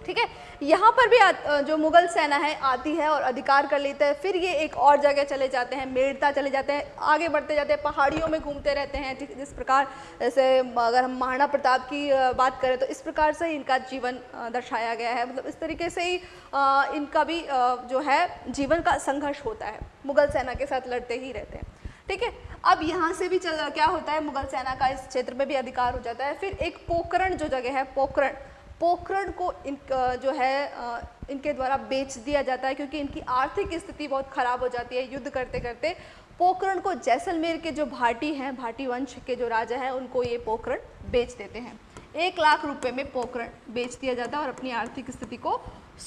ठीक है? यहाँ पर भी जो मुगल सेना है, आती है और अधिकार कर लेते हैं। फिर ये एक और जगह चले जाते हैं, मेड़ता चले जाते हैं, आगे बढ़ते जाते हैं, पहाड़ियों में घूमते रहते हैं। ठीक, जिस प्रकार जैसे अगर हम महाराणा प्रताप की बात करें तो इस प्रकार से इनका जीवन दर्शाया गया है। मतलब इस तरीके से ही इनका भी जो है, जीवन का संघर्ष होता है। मुगल सेना के साथ लड़ते ही रहते हैं। ठीक है? अब यहाँ से भी चल, क्या होता है? मुगल सेना का इस क्षेत्र में भी अधिकार हो जाता है। फिर एक पोकरण जो जगह है, पोकरण। पोखरण को इन जो है इनके द्वारा बेच दिया जाता है क्योंकि इनकी आर्थिक स्थिति बहुत ख़राब हो जाती है युद्ध करते करते। पोखरण को जैसलमेर के जो भाटी हैं, भाटी वंश के जो राजा हैं, उनको ये पोखरण बेच देते हैं। एक लाख रुपए में पोखरण बेच दिया जाता है और अपनी आर्थिक स्थिति को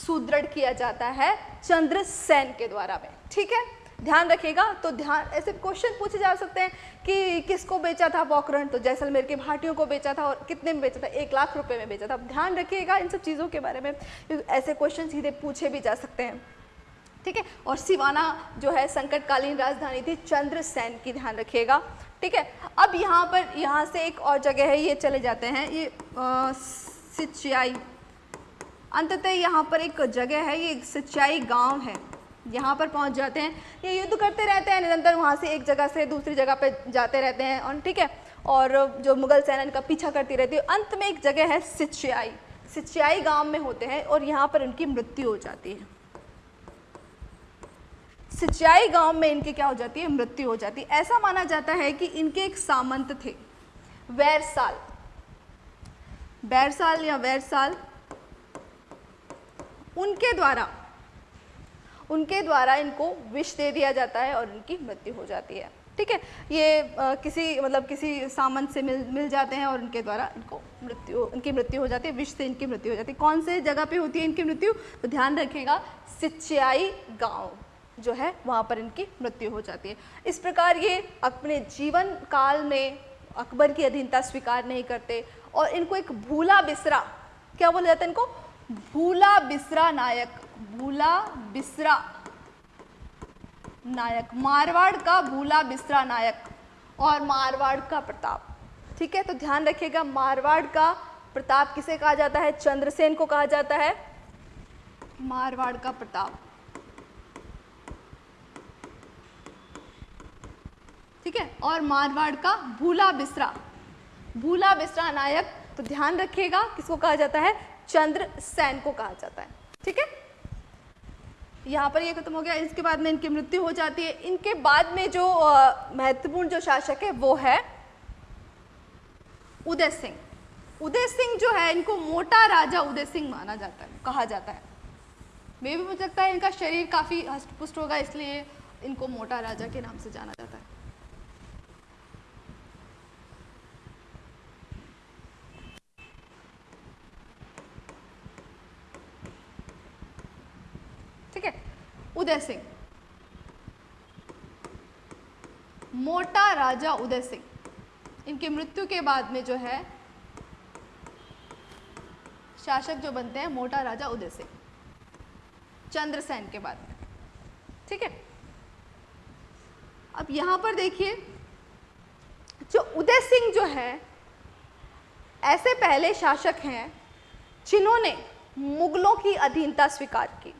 सुदृढ़ किया जाता है चंद्रसेन के द्वारा में। ठीक है? ध्यान रखिएगा तो ध्यान, ऐसे क्वेश्चन पूछे जा सकते हैं कि किसको बेचा था पोकरण तो जैसलमेर के भाटियों को बेचा था और कितने में बेचा था? एक लाख रुपए में बेचा था। अब ध्यान रखिएगा इन सब चीज़ों के बारे में ऐसे क्वेश्चन सीधे पूछे भी जा सकते हैं। ठीक है? और सिवाना जो है संकटकालीन राजधानी थी चंद्रसेन की ध्यान रखिएगा। ठीक है? अब यहाँ पर, यहाँ से एक और जगह है, ये चले जाते हैं। ये सिंचाई, अंततः यहाँ पर एक जगह है, ये सिंचाई गाँव है। यहाँ पर पहुँच जाते हैं। ये युद्ध करते रहते हैं, निरंतर वहाँ से एक जगह से दूसरी जगह पर जाते रहते हैं और ठीक है, और जो मुगल सेना इनका पीछा करती रहती है, अंत में एक जगह है सिंचाई सिंचाई गाँव में होते हैं और यहाँ पर इनकी मृत्यु हो जाती है। सिंचाई गाँव में इनकी क्या हो जाती है? मृत्यु हो जाती है। ऐसा माना जाता है कि इनके एक सामंत थे, वैरसाल। बैरसाल या वैरसाल, उनके द्वारा उनके द्वारा इनको विष दे दिया जाता है और इनकी मृत्यु हो जाती है। ठीक है? ये आ, किसी मतलब किसी सामंत से मिल मिल जाते हैं और उनके द्वारा इनको मृत्यु इनकी मृत्यु हो जाती है विष से इनकी मृत्यु हो जाती है। कौन से जगह पे होती है इनकी मृत्यु? तो ध्यान रखिएगा सिंचाई गाँव जो है वहाँ पर इनकी मृत्यु हो जाती है। इस प्रकार ये अपने जीवन काल में अकबर की अधीनता स्वीकार नहीं करते और इनको एक भूला बिसरा क्या बोला जाता है इनको? भूला बिसरा नायक। भूला बिसरा। नायक, मारवाड़ का भूला बिसरा नायक और मारवाड़ का प्रताप। ठीक है तो ध्यान रखिएगा, मारवाड़ का प्रताप किसे कहा जाता है? चंद्रसेन को कहा जाता है। मारवाड़ का प्रताप। ठीक है, और मारवाड़ का भूला बिसरा। भूला बिसरा नायक तो ध्यान रखिएगा, किसको कहा जाता है? चंद्र सैन को कहा जाता है। ठीक है? यहाँ पर ये खत्म हो गया। इसके बाद में इनकी मृत्यु हो जाती है। इनके बाद में जो महत्वपूर्ण जो शासक है, वो है उदय सिंह। उदय सिंह जो है, इनको मोटा राजा उदय सिंह माना जाता है, कहा जाता है। मे भी मुझे लगता है इनका शरीर काफ़ी हस्तपुष्ट होगा, इसलिए इनको मोटा राजा के नाम से जाना जाता है। उदय सिंह। मोटा राजा उदय सिंह। इनकी मृत्यु के बाद में जो है, शासक जो बनते हैं, मोटा राजा उदय सिंह। चंद्रसेन के बाद में। ठीक है? अब यहाँ पर देखिए, जो उदय सिंह जो है, ऐसे पहले शासक हैं, जिन्होंने मुगलों की अधीनता स्वीकार की।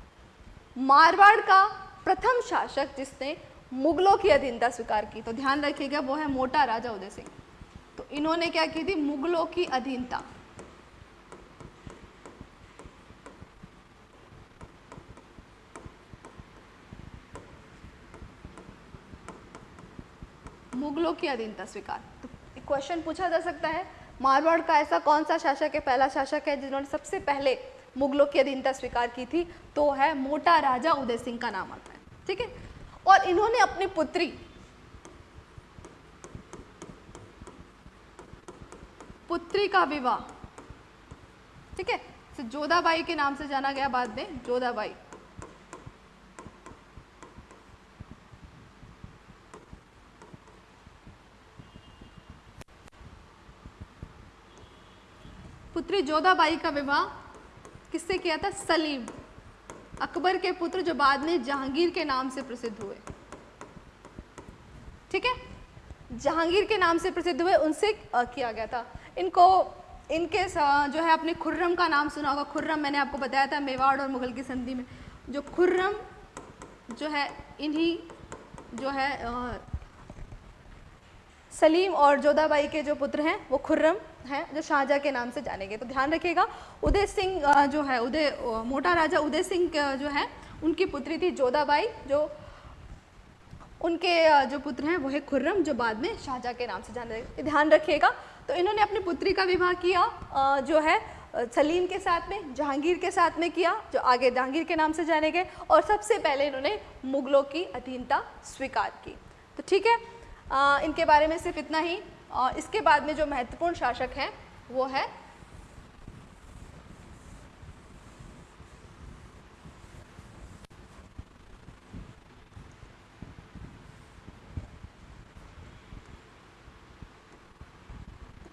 मारवाड़ का प्रथम शासक जिसने मुगलों की अधीनता स्वीकार की तो ध्यान रखिएगा, वो है मोटा राजा उदय सिंह। तो इन्होंने क्या की थी? मुगलों की अधीनता। मुगलों की अधीनता स्वीकार। तो क्वेश्चन पूछा जा सकता है, मारवाड़ का ऐसा कौन सा शासक है, पहला शासक है जिन्होंने सबसे पहले मुगलों की अधीनता स्वीकार की थी तो है मोटा राजा उदय सिंह का नाम आता है, ठीक है? और इन्होंने अपनी पुत्री पुत्री का विवाह, ठीक है? तो जोधाबाई के नाम से जाना गया बाद में, जोधाबाई। पुत्री जोधाबाई का विवाह किससे किया था? सलीम। अकबर के पुत्र जो बाद में जहांगीर के नाम से प्रसिद्ध हुए। ठीक है? जहांगीर के नाम से प्रसिद्ध हुए, उनसे किया गया था। इनको, इनके जो है अपने खुर्रम का नाम सुना होगा। खुर्रम मैंने आपको बताया था मेवाड़ और मुगल की संधि में। जो खुर्रम, जो है, इन्हीं, जो है सलीम और जोधाबाई के जो पुत्र हैं, वो खुर्रम हैं जो शाहजहाँ के नाम से जाने गए तो ध्यान रखिएगा उदय सिंह जो है उदय मोटा राजा उदय सिंह जो है उनकी पुत्री थी जोधाबाई जो उनके जो पुत्र हैं वो है खुर्रम जो बाद में शाहजहाँ के नाम से जाने ध्यान रखिएगा। तो इन्होंने अपनी पुत्री का विवाह किया जो है सलीम के साथ में जहांगीर के साथ में किया जो आगे जहांगीर के नाम से जाने गए और सबसे पहले इन्होंने मुगलों की अधीनता स्वीकार की। तो ठीक है आ, इनके बारे में सिर्फ़ इतना ही। और इसके बाद में जो महत्वपूर्ण शासक हैं, वो है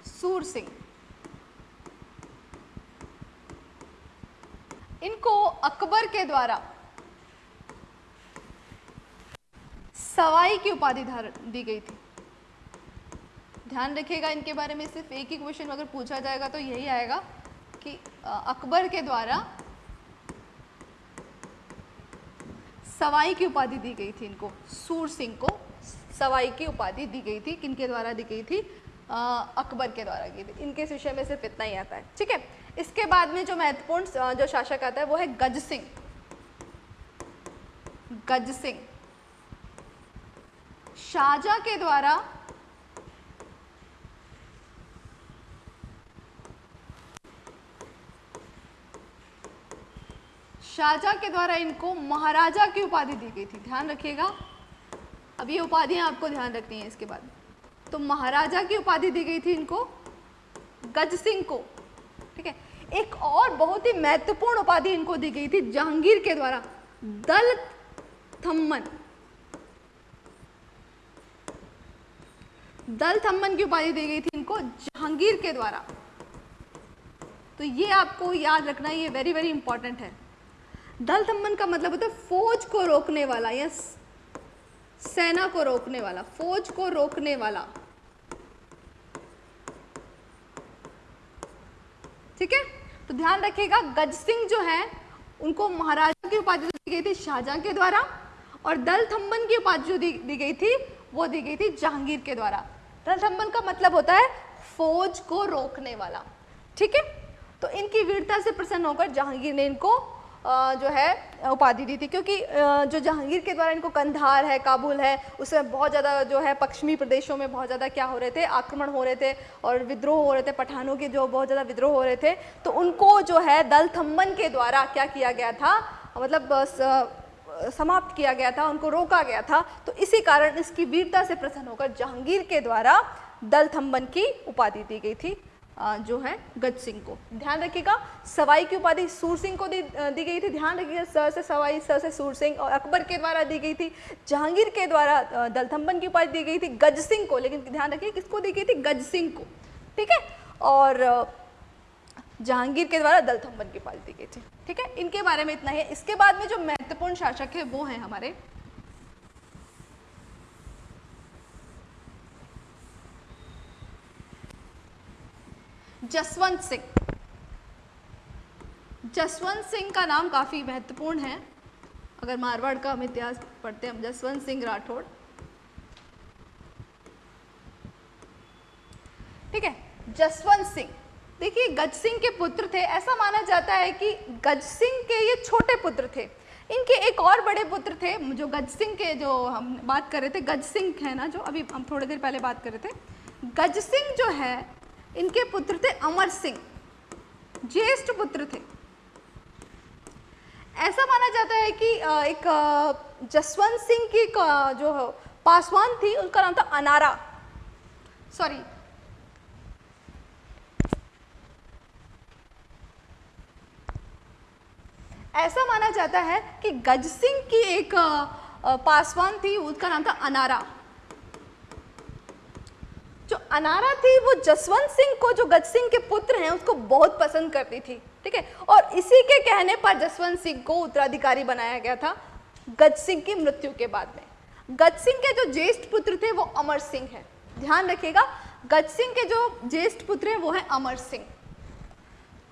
सूर सिंह। इनको अकबर के द्वारा सवाई की उपाधि दी गई थी। ध्यान रखिएगा, इनके बारे में सिर्फ़ एक ही क्वेश्चन अगर पूछा जाएगा तो यही आएगा कि अकबर के द्वारा सवाई की उपाधि दी गई थी इनको, सूर सिंह को सवाई की उपाधि दी गई थी, किनके द्वारा दी गई थी? अकबर के द्वारा की थी। इनके विषय में सिर्फ़ इतना ही आता है, ठीक है? इसके बाद में जो महत्वपूर्ण जो शासक आता है वो है गज सिंह। गज सिंह शाहजहां के द्वारा शाहजहां के द्वारा इनको महाराजा की उपाधि दी गई थी। ध्यान रखिएगा। अब ये उपाधियाँ आपको ध्यान रखनी है इसके बाद। तो महाराजा की उपाधि दी गई थी इनको गज सिंह को। ठीक है? एक और बहुत ही महत्वपूर्ण उपाधि इनको दी गई थी जहांगीर के द्वारा। दल थम्मन। दल थम्मन की उपाधि दी गई थी इनको जहांगीर के द्वारा। तो ये आपको याद रखना, ये वेरी वेरी इंपॉर्टेंट है। दल थम्मन का मतलब होता है फौज को रोकने वाला या सेना को रोकने वाला फौज को रोकने वाला। ठीक है? तो ध्यान रखिएगा गज सिंह जो है उनको महाराजा की उपाधि दी गई थी शाहजहां के द्वारा और दल थम्बन की उपाधि जो दी, दी गई थी वो दी गई थी जहांगीर के द्वारा। दल थम्बन का मतलब होता है फौज को रोकने वाला। ठीक है? तो इनकी वीरता से प्रसन्न होकर जहांगीर ने इनको जो है, उपाधि दी थी, क्योंकि जो जहांगीर के द्वारा इनको कंधार है, काबुल है, उसमें बहुत ज़्यादा जो है, पश्चिमी प्रदेशों में बहुत ज़्यादा क्या हो रहे थे, आक्रमण हो रहे थे, और विद्रोह हो रहे थे, पठानों के जो बहुत ज़्यादा विद्रोह हो रहे थे तो उनको जो है, दल थम्बन के द्वारा क्या किया गया था मतलब समाप्त किया गया था, उनको रोका गया था तो इसी कारण इसकी वीरता से प्रसन्न होकर जहांगीर के द्वारा दल थम्बन की उपाधि दी गई थी। जो है गज सिंह को। ध्यान रखिएगा सवाई की उपाधि सूर सिंह को दी, दी गई थी। ध्यान रखिएगा सर से सवाई सर से सूर सिंह और अकबर के द्वारा दी गई थी। जहांगीर के द्वारा दलथम्बन की उपाधि दी गई थी गज सिंह को लेकिन ध्यान रखिए किसको दी गई थी? गज सिंह को। ठीक है? और जहांगीर के द्वारा दलथम्बन की उपाधि दी गई थी। ठीक है? इनके बारे में इतना है। इसके बाद में जो महत्वपूर्ण शासक है वो है हमारे जसवंत सिंह। जसवंत सिंह का नाम काफ़ी महत्वपूर्ण है। अगर मारवाड़ का हम इतिहास पढ़ते हैं जसवंत सिंह राठौड़। ठीक है, जसवंत सिंह। देखिए, गज सिंह के पुत्र थे। ऐसा माना जाता है कि गज सिंह के ये छोटे पुत्र थे। इनके एक और बड़े पुत्र थे, जो गज सिंह के जो हम बात कर रहे थे, गज सिंह है ना, जो अभी हम थोड़ी देर पहले बात कर रहे थे। गज सिंह जो है इनके पुत्र थे अमर सिंह। ज्येष्ठ पुत्र थे। ऐसा माना जाता है कि एक जसवंत सिंह की जो पासवान थी, उनका नाम था अनारा। सॉरी। ऐसा माना जाता है कि गज सिंह की एक पासवान थी उसका नाम था अनारा। जो अनारा थी, वो जसवंत सिंह को, जो गज सिंह के पुत्र हैं, उसको बहुत पसंद करती थी, ठीक है? और इसी के कहने पर जसवंत सिंह को उत्तराधिकारी बनाया गया था गज सिंह की मृत्यु के बाद में। गज सिंह के जो ज्येष्ठ पुत्र थे, वो अमर सिंह है। ध्यान रखिएगा, गज सिंह के जो ज्येष्ठ पुत्र हैं, वो है अमर सिंह,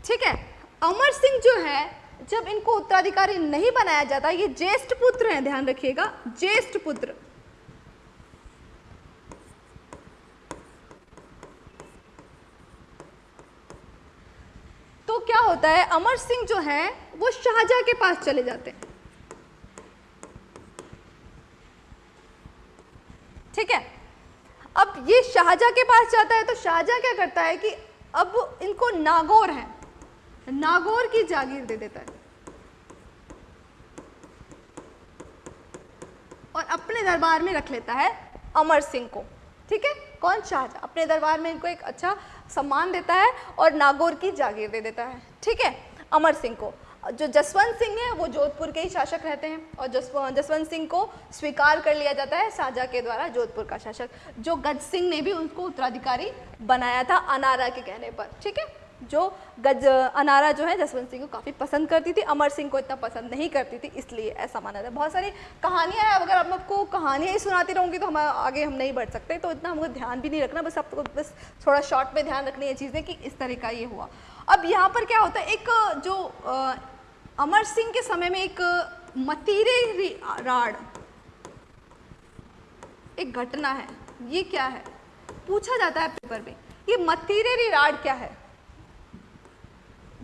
ठीक है? अमर सिंह जो है, जब इनको उत्तराधिकारी नहीं बनाया जाता, ये ज्येष्ठ पुत्र हैं, ध्यान रखिएगा, ज्येष्ठ पुत्र। तो क्या होता है, अमर सिंह जो है, वो शाहजहां के पास चले जाते हैं। ठीक है? अब ये शाहजहां के पास जाता है तो शाहजहां क्या करता है कि अब इनको नागौर है। नागौर की जागीर दे देता है। और अपने दरबार में रख लेता है अमर सिंह को। ठीक है? कौन शाहजहां? अपने दरबार में इनको एक अच्छा सम्मान देता है और नागौर की जागीर दे देता है। ठीक है? अमर सिंह को। जो जसवंत सिंह है, वो जोधपुर के ही शासक रहते हैं और जसवंत सिंह को स्वीकार कर लिया जाता है साजा के द्वारा जोधपुर का शासक। जो गज सिंह ने भी उनको उत्तराधिकारी बनाया था अनारा के कहने पर। ठीक है? जो गज अनारा जो है जसवंत सिंह को काफ़ी पसंद करती थी। अमर सिंह को इतना पसंद नहीं करती थी इसलिए ऐसा माना जाता है। बहुत सारी कहानियाँ हैं अगर हम आपको कहानियाँ ही सुनाती रहूँगी तो हम आगे हम नहीं बढ़ सकते तो इतना हमको ध्यान भी नहीं रखना बस आपको बस थोड़ा शॉर्ट में ध्यान रखनी है चीज़ें कि इस तरह का ये हुआ। अब यहाँ पर क्या होता है एक जो आ, अमर सिंह के समय में एक मतीरे राड एक घटना है ये क्या है? पूछा जाता है पेपर में ये मतीरे राड क्या है?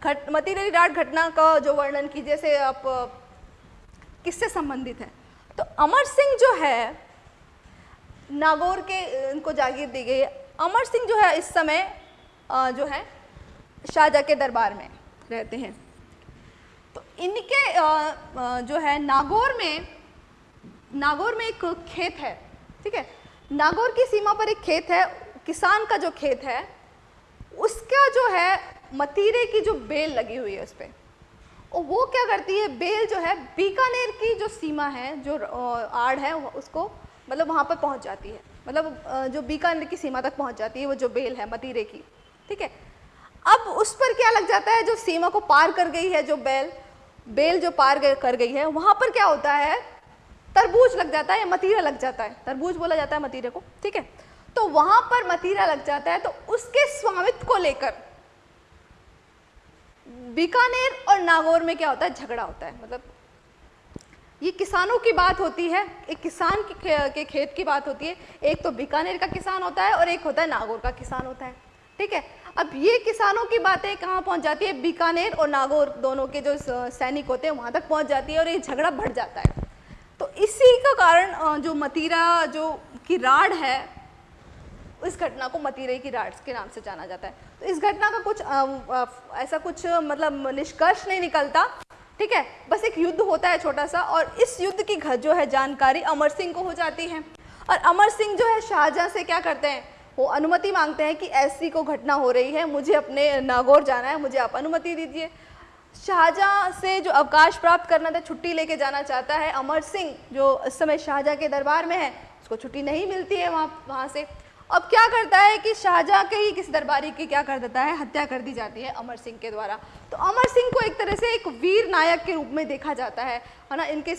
घट मतीरे राड घटना का जो वर्णन कीजिए जैसे आप, किससे संबंधित है? तो अमर सिंह जो है, नागौर के, इनको जागीर दी गई अमर सिंह जो है, इस समय जो है शाहजहाँ के दरबार में रहते हैं। तो इनके जो है, नागौर में नागौर में एक खेत है, ठीक है? नागौर की सीमा पर एक खेत है, किसान का जो खेत है, उसका जो है मतीरे की जो बेल लगी हुई है उस पर और वो क्या करती है? बेल जो है, बीकानेर की जो सीमा है, जो आड़ है उसको मतलब वहाँ पर पहुँच जाती है। मतलब जो बीकानेर की सीमा तक पहुँच जाती है, वो जो बेल है, मतीरे की। ठीक है? अब उस पर क्या लग जाता है? जो सीमा को पार कर गई है, जो बेल बेल जो पार कर गई है, वहाँ पर क्या होता है? तरबूज लग जाता है या मतीरा लग जाता है? तरबूज बोला जाता है मतीरे को। ठीक है? तो वहाँ पर मतीरा लग जाता है तो उसके स्वामित्व को लेकर बीकानेर और नागौर में क्या होता है? झगड़ा होता है मतलब ये किसानों की बात होती है, एक किसान के खेत की बात होती है। एक तो बीकानेर का किसान होता है और एक होता है नागौर का किसान होता है, ठीक है? अब ये किसानों की बातें कहाँ पहुँच जाती है? बीकानेर और नागौर दोनों के जो सैनिक होते हैं, वहाँ तक पहुँच जाती है और ये झगड़ा बढ़ जाता है। तो इसी का कारण जो मतीरा, जो की राड है, इस घटना को मतीरे की राड के नाम से जाना जाता है। इस घटना का कुछ आ, आ, ऐसा कुछ मतलब निष्कर्ष नहीं निकलता। ठीक है? बस एक युद्ध होता है छोटा सा और इस युद्ध की जो है जानकारी अमर सिंह को हो जाती है। और अमर सिंह जो है शाहजहाँ से क्या करते हैं? वो अनुमति मांगते हैं कि ऐसी को घटना हो रही है मुझे अपने नागौर जाना है मुझे आप अनुमति दीजिए। शाहजहाँ से जो अवकाश प्राप्त करना था छुट्टी लेके जाना चाहता है अमर सिंह जो इस समय शाहजहाँ के दरबार में है उसको छुट्टी नहीं मिलती है वहाँ वहाँ से। अब क्या करता है कि शाहजहाँ के ही किसी दरबारी की क्या कर देता है? हत्या कर दी जाती है अमर सिंह के द्वारा। तो अमर सिंह को एक तरह से एक वीर नायक के रूप में देखा जाता है है ना? इनके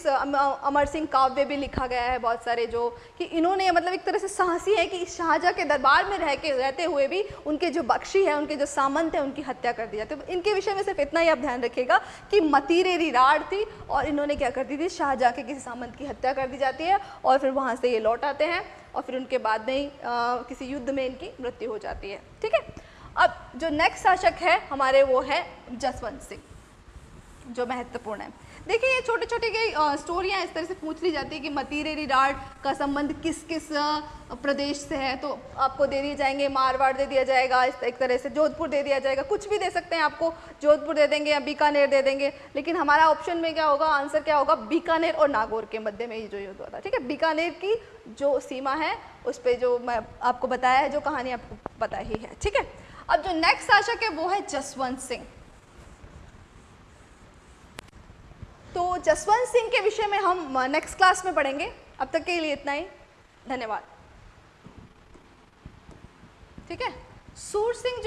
अमर सिंह काव्य भी लिखा गया है बहुत सारे जो कि इन्होंने मतलब एक तरह से साहसी है कि शाहजहाँ के दरबार में रह के, रहते हुए भी उनके जो बख्शी है, उनके जो सामंत है, उनकी हत्या कर दी जाती है। तो इनके विषय में सिर्फ़ इतना ही आप ध्यान रखिएगा कि मतीरे रिराड़ थी और इन्होंने क्या कर दी थी? शाहजहाँ के किसी सामंत की हत्या कर दी जाती है और फिर वहाँ से ये लौट आते हैं। और फिर उनके बाद में ही किसी युद्ध में इनकी मृत्यु हो जाती है। ठीक है? अब जो नेक्स्ट शासक है, हमारे वो है जसवंत सिंह, जो महत्वपूर्ण है। देखिए, ये छोटे छोटे कई स्टोरियाँ इस तरह से पूछ ली जाती है कि मतीरे रिडार्ड का संबंध किस किस प्रदेश से है। तो आपको दे दिए जाएँगे, मारवाड़ दे दिया जाएगा, इस एक तरह से जोधपुर दे दिया जाएगा। कुछ भी दे सकते हैं आपको, जोधपुर दे देंगे या बीकानेर दे देंगे। लेकिन हमारा ऑप्शन में क्या होगा आंसर क्या होगा? बीकानेर और नागौर के मध्य में ये जो युद्ध हुआ था, ठीक है? बीकानेर की जो सीमा है, उस पर जो मैं आपको बताया है, जो कहानी आपको पता ही है, ठीक है? अब जो नेक्स्ट शासक है वो है जसवंत सिंह। तो जसवंत सिंह के विषय में हम नेक्स्ट क्लास में पढ़ेंगे। अब तक के लिए इतना ही। धन्यवाद। ठीक है? सूर सिंह